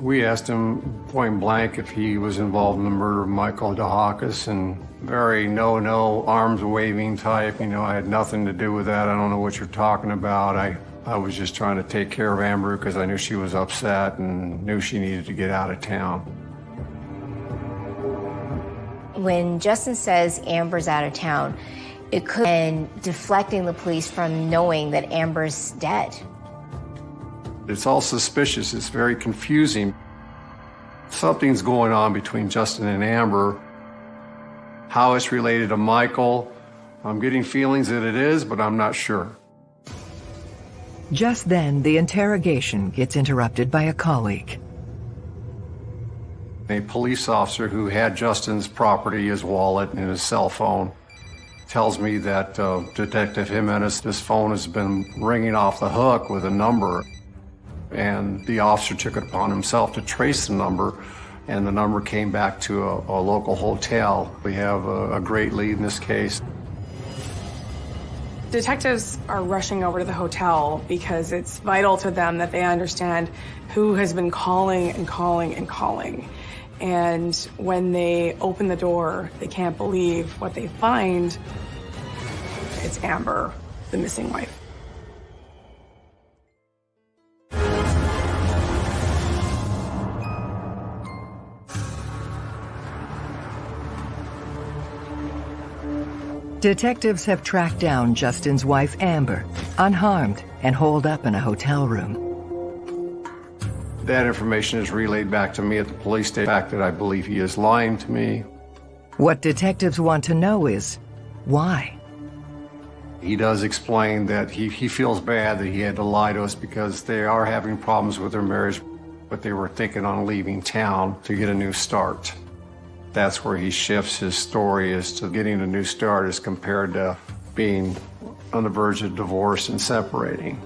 We asked him point blank if he was involved in the murder of Michael DeHakis, and very no, no, arms waving type. You know, I had nothing to do with that. I don't know what you're talking about. I, I was just trying to take care of Amber because I knew she was upset and knew she needed to get out of town. When Justin says Amber's out of town, it could be deflecting the police from knowing that Amber's dead. It's all suspicious. It's very confusing. Something's going on between Justin and Amber. How it's related to Michael, I'm getting feelings that it is, but I'm not sure. Just then, the interrogation gets interrupted by a colleague. A police officer who had Justin's property, his wallet, and his cell phone, tells me that uh, Detective Jimenez, his phone has been ringing off the hook with a number. And the officer took it upon himself to trace the number, and the number came back to a, a local hotel. We have a, a great lead in this case. Detectives are rushing over to the hotel because it's vital to them that they understand who has been calling and calling and calling. And when they open the door, they can't believe what they find. It's Amber, the missing wife. Detectives have tracked down Justin's wife, Amber, unharmed and holed up in a hotel room. That information is relayed back to me at the police station. The fact that I believe he is lying to me. What detectives want to know is why? He does explain that he, he feels bad that he had to lie to us because they are having problems with their marriage, but they were thinking on leaving town to get a new start. That's where he shifts his story as to getting a new start as compared to being on the verge of divorce and separating.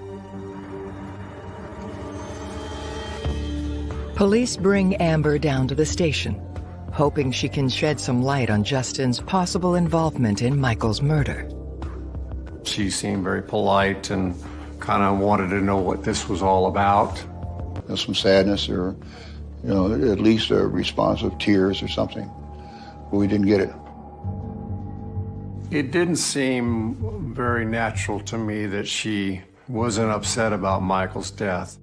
Police bring Amber down to the station, hoping she can shed some light on Justin's possible involvement in Michael's murder. She seemed very polite and kind of wanted to know what this was all about. There's some sadness or, you know, at least a response of tears or something. But we didn't get it. It didn't seem very natural to me that she wasn't upset about Michael's death.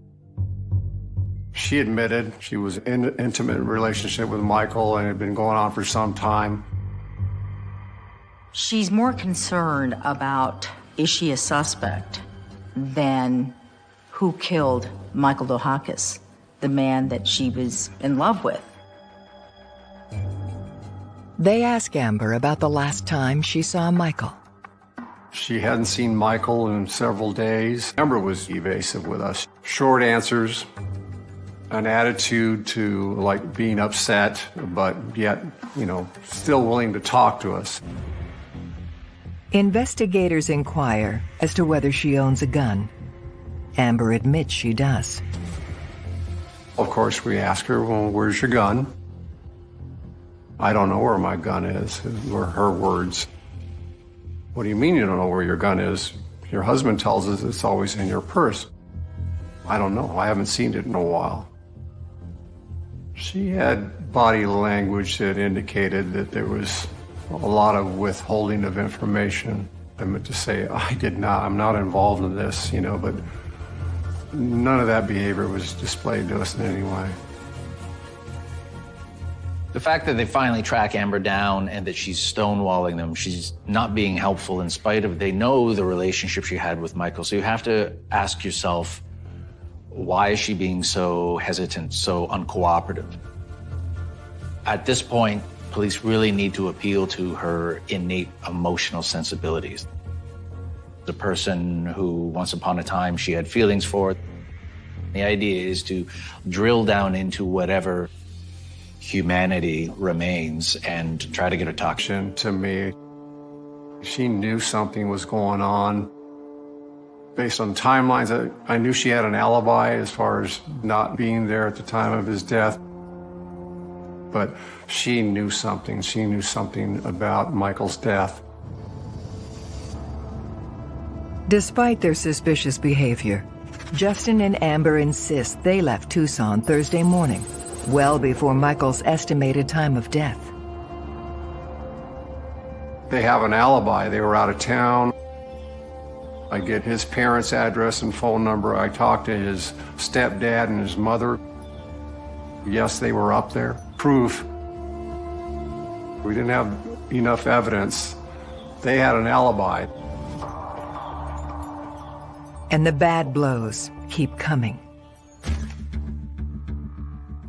She admitted she was in an intimate relationship with Michael and it had been going on for some time. She's more concerned about is she a suspect than who killed Michael Dohakis, the man that she was in love with. They ask Amber about the last time she saw Michael. She hadn't seen Michael in several days. Amber was evasive with us. Short answers, an attitude to like being upset, but yet, you know, still willing to talk to us. Investigators inquire as to whether she owns a gun. Amber admits she does. Of course, we ask her, well, where's your gun? I don't know where my gun is, were her words. What do you mean you don't know where your gun is? Your husband tells us it's always in your purse. I don't know. I haven't seen it in a while. She had body language that indicated that there was a lot of withholding of information. I meant to say, I did not, I'm not involved in this, you know, but none of that behavior was displayed to us in any way. The fact that they finally track Amber down and that she's stonewalling them, she's not being helpful in spite of, they know the relationship she had with Michael. So you have to ask yourself, why is she being so hesitant, so uncooperative? At this point, police really need to appeal to her innate emotional sensibilities. The person who once upon a time she had feelings for. The idea is to drill down into whatever humanity remains and try to get a toxin to me. She knew something was going on. Based on timelines, I, I knew she had an alibi as far as not being there at the time of his death. But she knew something. She knew something about Michael's death. Despite their suspicious behavior, Justin and Amber insist they left Tucson Thursday morning well before Michael's estimated time of death. They have an alibi. They were out of town. I get his parents' address and phone number. I talk to his stepdad and his mother. Yes, they were up there. Proof. We didn't have enough evidence. They had an alibi. And the bad blows keep coming.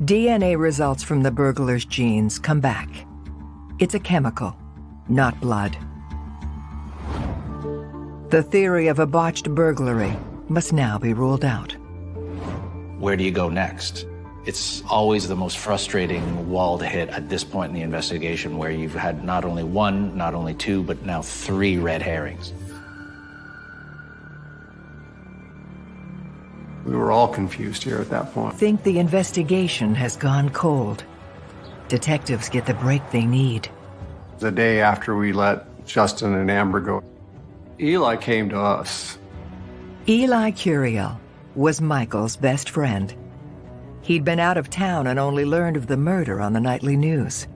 DNA results from the burglar's jeans come back. It's a chemical, not blood. The theory of a botched burglary must now be ruled out. Where do you go next? It's always the most frustrating wall to hit at this point in the investigation where you've had not only one, not only two, but now three red herrings. We were all confused here at that point. Think the investigation has gone cold. Detectives get the break they need. The day after we let Justin and Amber go, Eli came to us. Eli Curiel was Michael's best friend. He'd been out of town and only learned of the murder on the nightly news.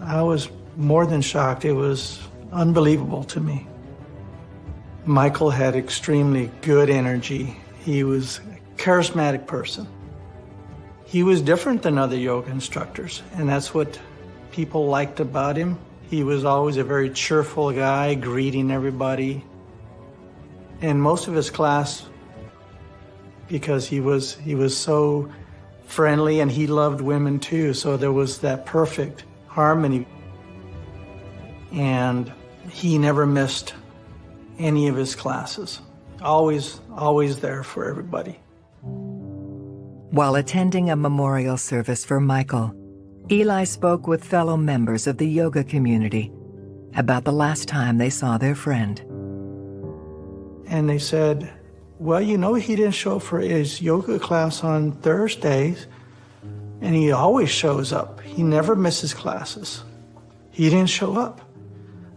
I was more than shocked. It was unbelievable to me. Michael had extremely good energy. He was charismatic person. He was different than other yoga instructors, and that's what people liked about him. He was always a very cheerful guy, greeting everybody. And most of his class, because he was he was so friendly and he loved women too, so there was that perfect harmony. And he never missed any of his classes. Always, always there for everybody. While attending a memorial service for Michael, Eli spoke with fellow members of the yoga community about the last time they saw their friend. And they said, well, you know, he didn't show up for his yoga class on Thursdays, and he always shows up. He never misses classes. He didn't show up.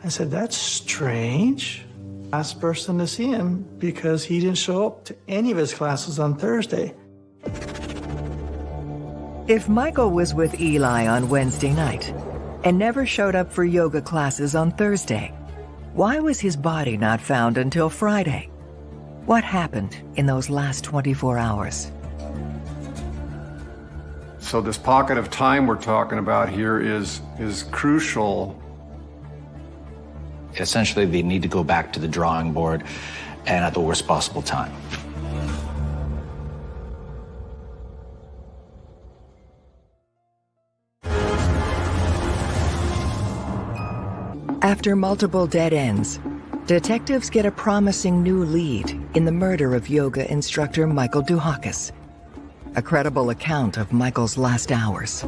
I said, that's strange. Last person to see him because he didn't show up to any of his classes on Thursday. If Michael was with Eli on Wednesday night and never showed up for yoga classes on Thursday, why was his body not found until Friday? What happened in those last 24 hours? So this pocket of time we're talking about here is, is crucial. Essentially, they need to go back to the drawing board and at the worst possible time. After multiple dead ends, Detectives get a promising new lead in the murder of yoga instructor Michael Duhakis. A credible account of Michael's last hours.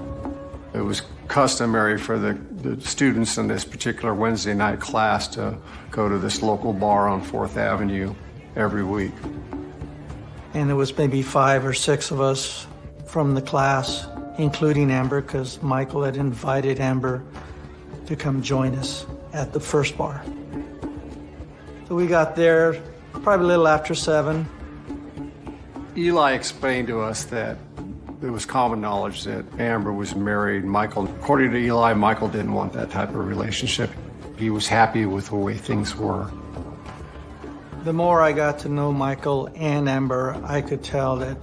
It was customary for the, the students in this particular Wednesday night class to go to this local bar on 4th Avenue every week. And there was maybe five or six of us from the class, including Amber, because Michael had invited Amber to come join us at the first bar. So we got there probably a little after seven. Eli explained to us that it was common knowledge that Amber was married. Michael, according to Eli, Michael didn't want that type of relationship. He was happy with the way things were. The more I got to know Michael and Amber, I could tell that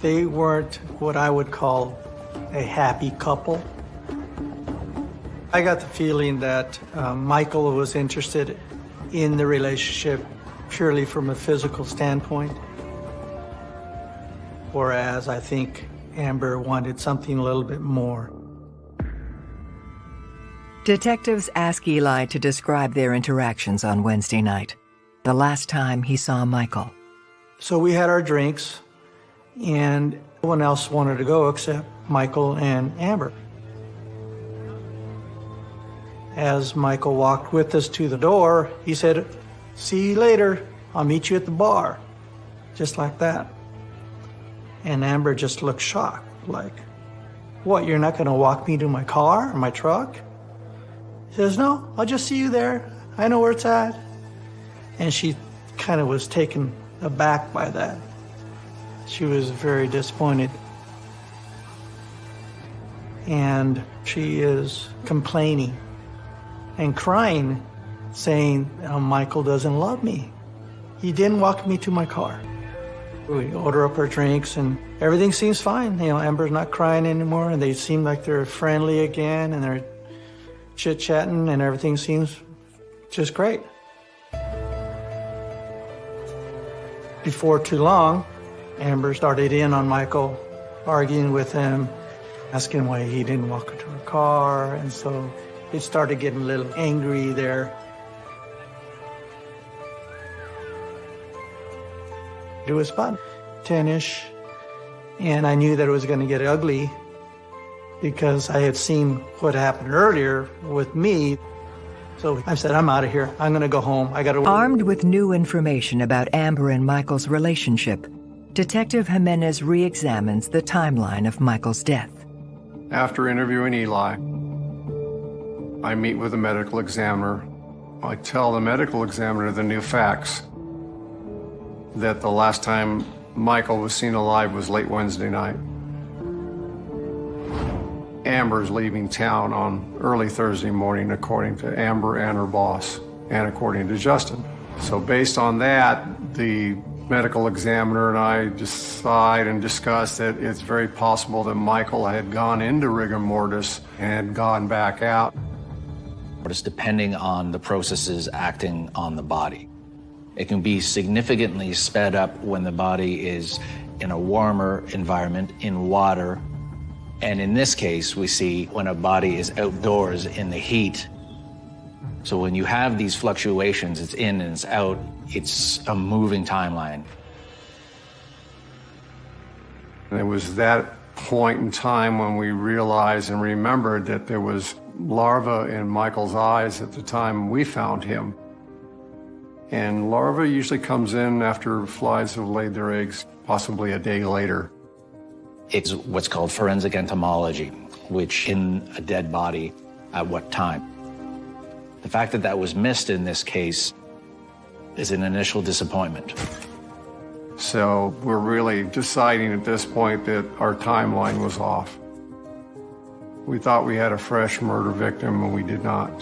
they weren't what I would call a happy couple. I got the feeling that uh, Michael was interested in the relationship purely from a physical standpoint, whereas I think Amber wanted something a little bit more. Detectives ask Eli to describe their interactions on Wednesday night, the last time he saw Michael. So we had our drinks, and no one else wanted to go except Michael and Amber. As Michael walked with us to the door, he said, See you later. I'll meet you at the bar. Just like that. And Amber just looked shocked, like, What, you're not going to walk me to my car or my truck? He says, No, I'll just see you there. I know where it's at. And she kind of was taken aback by that. She was very disappointed. And she is complaining and crying, saying, oh, Michael doesn't love me. He didn't walk me to my car. We order up our drinks and everything seems fine. You know, Amber's not crying anymore and they seem like they're friendly again and they're chit-chatting and everything seems just great. Before too long, Amber started in on Michael, arguing with him, asking why he didn't walk her to her car, and so it started getting a little angry there. It was about 10-ish, and I knew that it was going to get ugly because I had seen what happened earlier with me. So I said, I'm out of here. I'm going to go home. I got to... Armed with new information about Amber and Michael's relationship, Detective Jimenez re-examines the timeline of Michael's death. After interviewing Eli, I meet with the medical examiner. I tell the medical examiner the new facts that the last time Michael was seen alive was late Wednesday night. Amber's leaving town on early Thursday morning, according to Amber and her boss, and according to Justin. So based on that, the medical examiner and I decide and discuss that it's very possible that Michael had gone into rigor mortis and gone back out. It's depending on the processes acting on the body. It can be significantly sped up when the body is in a warmer environment, in water. And in this case, we see when a body is outdoors in the heat. So when you have these fluctuations, it's in and it's out, it's a moving timeline. And it was that point in time when we realized and remembered that there was larva in Michael's eyes at the time we found him. And larva usually comes in after flies have laid their eggs, possibly a day later. It's what's called forensic entomology, which in a dead body, at what time? The fact that that was missed in this case is an initial disappointment. So we're really deciding at this point that our timeline was off. We thought we had a fresh murder victim, and we did not.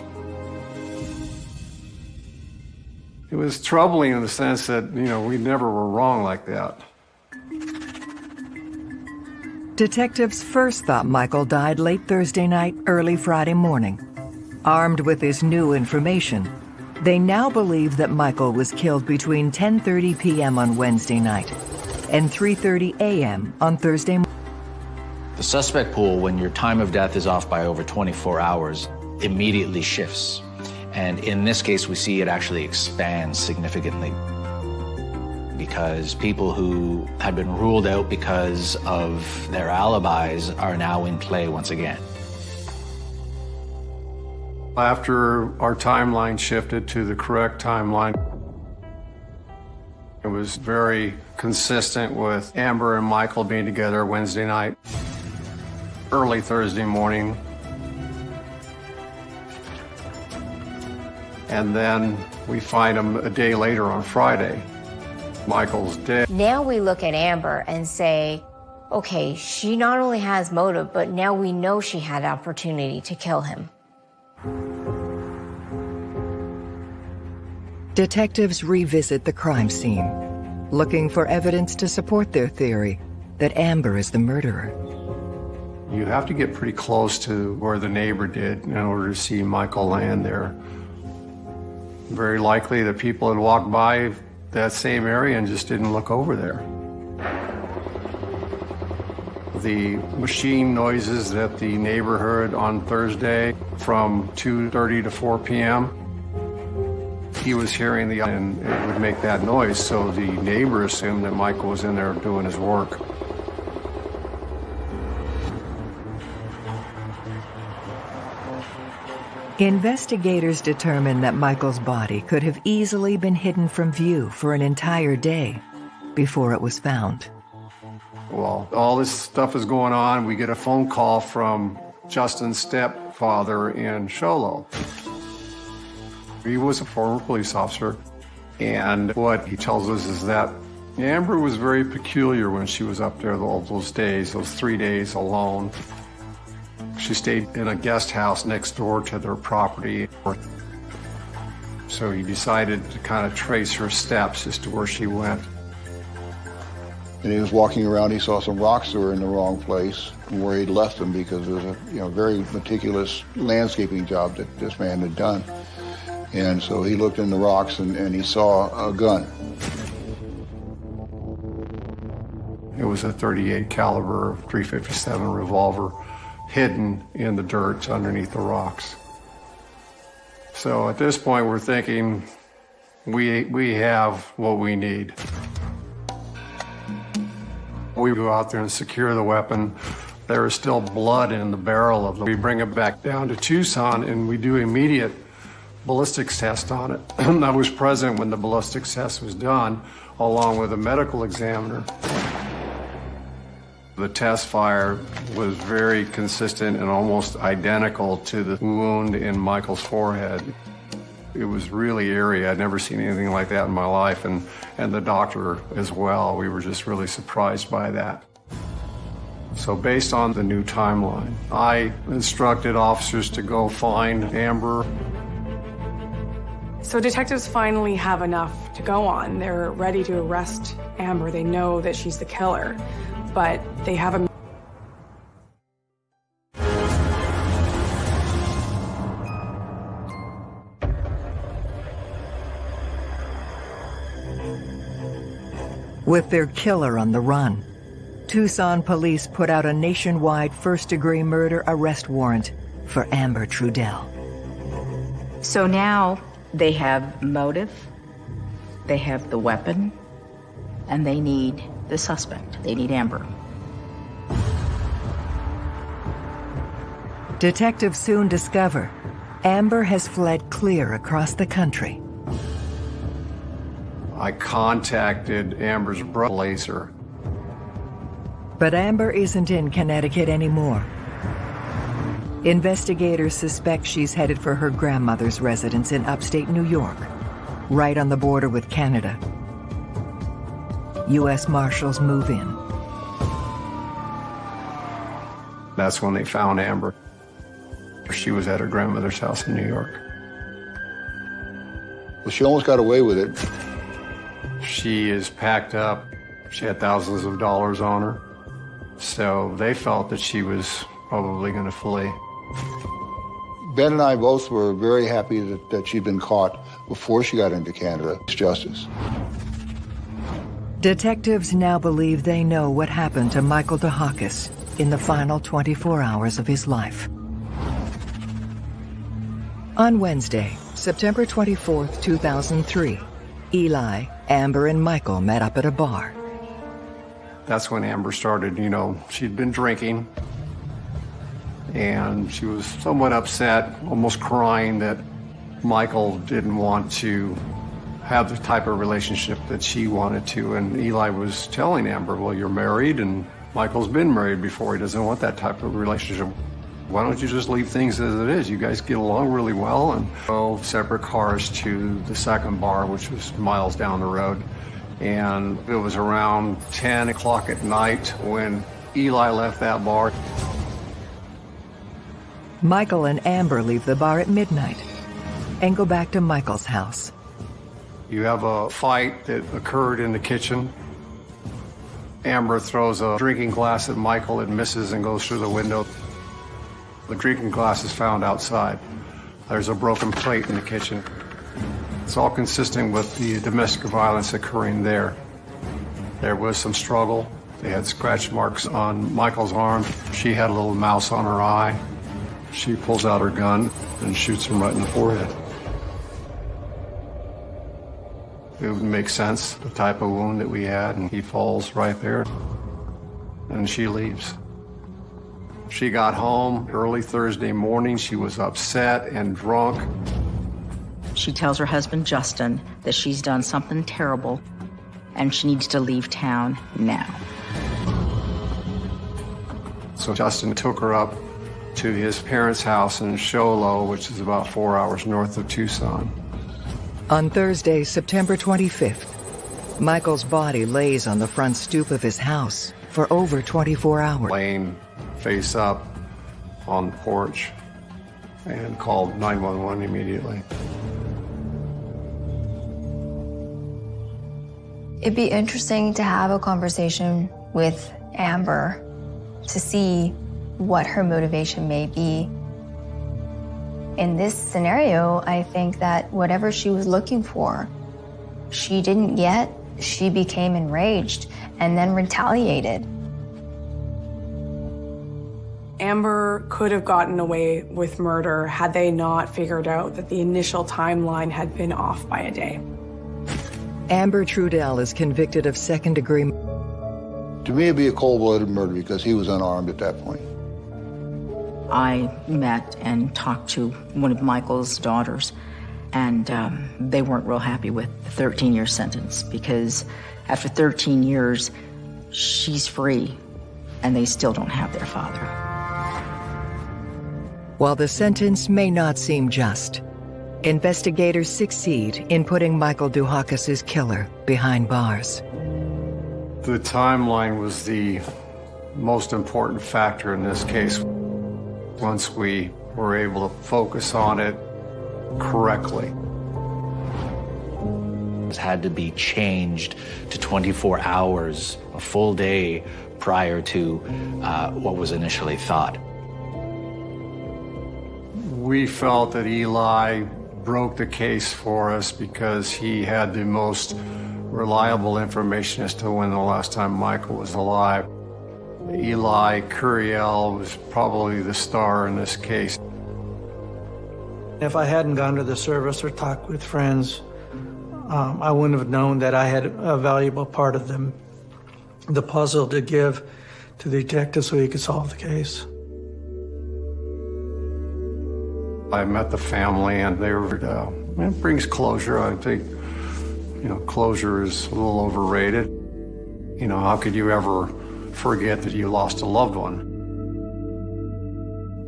It was troubling in the sense that, you know, we never were wrong like that. Detectives first thought Michael died late Thursday night, early Friday morning. Armed with this new information, they now believe that Michael was killed between 10.30 p.m. on Wednesday night and 3.30 a.m. on Thursday morning. The suspect pool, when your time of death is off by over 24 hours, immediately shifts. And in this case, we see it actually expands significantly because people who had been ruled out because of their alibis are now in play once again. After our timeline shifted to the correct timeline, it was very consistent with Amber and Michael being together Wednesday night, early Thursday morning. And then we find him a day later on Friday. Michael's dead. Now we look at Amber and say, okay, she not only has motive, but now we know she had opportunity to kill him. Detectives revisit the crime scene, looking for evidence to support their theory that Amber is the murderer. You have to get pretty close to where the neighbor did in order to see Michael land there. Very likely the people had walked by that same area and just didn't look over there. The machine noises that the neighbor heard on Thursday from 2.30 to 4 p.m., he was hearing the, and it would make that noise, so the neighbor assumed that Michael was in there doing his work. Investigators determined that Michael's body could have easily been hidden from view for an entire day before it was found. Well, all this stuff is going on. We get a phone call from Justin's stepfather in Show Low. He was a former police officer, and what he tells us is that Amber was very peculiar when she was up there all those days, those three days alone. She stayed in a guest house next door to their property. So he decided to kind of trace her steps as to where she went. And he was walking around, he saw some rocks that were in the wrong place where he'd left them because it was a you know, very meticulous landscaping job that this man had done. And so he looked in the rocks and, and he saw a gun. It was a 38 caliber 357 revolver hidden in the dirt underneath the rocks. So at this point, we're thinking we, we have what we need. We go out there and secure the weapon. There is still blood in the barrel of it. We bring it back down to Tucson and we do immediate ballistics test on it. I was present when the ballistics test was done, along with a medical examiner. The test fire was very consistent and almost identical to the wound in Michael's forehead. It was really eerie. I'd never seen anything like that in my life, and, and the doctor as well. We were just really surprised by that. So based on the new timeline, I instructed officers to go find Amber. So detectives finally have enough to go on. They're ready to arrest Amber. They know that she's the killer, but they have a With their killer on the run, Tucson police put out a nationwide first-degree murder arrest warrant for Amber Trudell. So now they have motive, they have the weapon, and they need the suspect. They need Amber. Detectives soon discover Amber has fled clear across the country. I contacted Amber's brother, Laser. But Amber isn't in Connecticut anymore. Investigators suspect she's headed for her grandmother's residence in upstate New York, right on the border with Canada. U.S. Marshals move in. That's when they found Amber. She was at her grandmother's house in New York. Well, she almost got away with it. She is packed up. She had thousands of dollars on her. So they felt that she was probably going to flee. Ben and I both were very happy that, that she'd been caught before she got into Canada. It's justice. Detectives now believe they know what happened to Michael DeHakis in the final 24 hours of his life. On Wednesday, September 24, 2003, Eli, Amber, and Michael met up at a bar. That's when Amber started, you know, she'd been drinking and she was somewhat upset, almost crying that Michael didn't want to have the type of relationship that she wanted to. And Eli was telling Amber, well, you're married and Michael's been married before. He doesn't want that type of relationship. Why don't you just leave things as it is? You guys get along really well and drove separate cars to the second bar, which was miles down the road. And it was around 10 o'clock at night when Eli left that bar. Michael and Amber leave the bar at midnight and go back to Michael's house. You have a fight that occurred in the kitchen. Amber throws a drinking glass at Michael. and misses and goes through the window. The drinking glass is found outside. There's a broken plate in the kitchen. It's all consistent with the domestic violence occurring there. There was some struggle. They had scratch marks on Michael's arm. She had a little mouse on her eye. She pulls out her gun and shoots him right in the forehead. It would make sense, the type of wound that we had, and he falls right there. And she leaves. She got home early Thursday morning. She was upset and drunk. She tells her husband, Justin, that she's done something terrible and she needs to leave town now. So Justin took her up to his parents' house in Show Low, which is about four hours north of Tucson. On Thursday, September 25th, Michael's body lays on the front stoop of his house for over 24 hours. Laying face up on the porch and called 911 immediately. It'd be interesting to have a conversation with Amber to see what her motivation may be. In this scenario, I think that whatever she was looking for, she didn't get. She became enraged and then retaliated. Amber could have gotten away with murder had they not figured out that the initial timeline had been off by a day. Amber Trudell is convicted of second degree. To me, it'd be a cold-blooded murder because he was unarmed at that point. I met and talked to one of Michael's daughters, and um, they weren't real happy with the 13 year sentence because after 13 years, she's free and they still don't have their father. While the sentence may not seem just, investigators succeed in putting Michael Duhakis' killer behind bars. The timeline was the most important factor in this case. Once we were able to focus on it correctly. It had to be changed to 24 hours, a full day prior to uh, what was initially thought. We felt that Eli broke the case for us because he had the most reliable information as to when the last time Michael was alive. Eli Curiel was probably the star in this case. If I hadn't gone to the service or talked with friends, um, I wouldn't have known that I had a valuable part of them, the puzzle to give to the detective so he could solve the case. I met the family and they were, uh, it brings closure. I think, you know, closure is a little overrated. You know, how could you ever forget that you lost a loved one?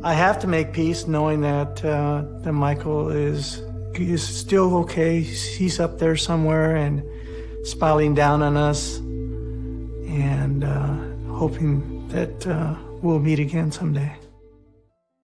I have to make peace knowing that, uh, that Michael is, is still okay. He's up there somewhere and smiling down on us and uh, hoping that uh, we'll meet again someday.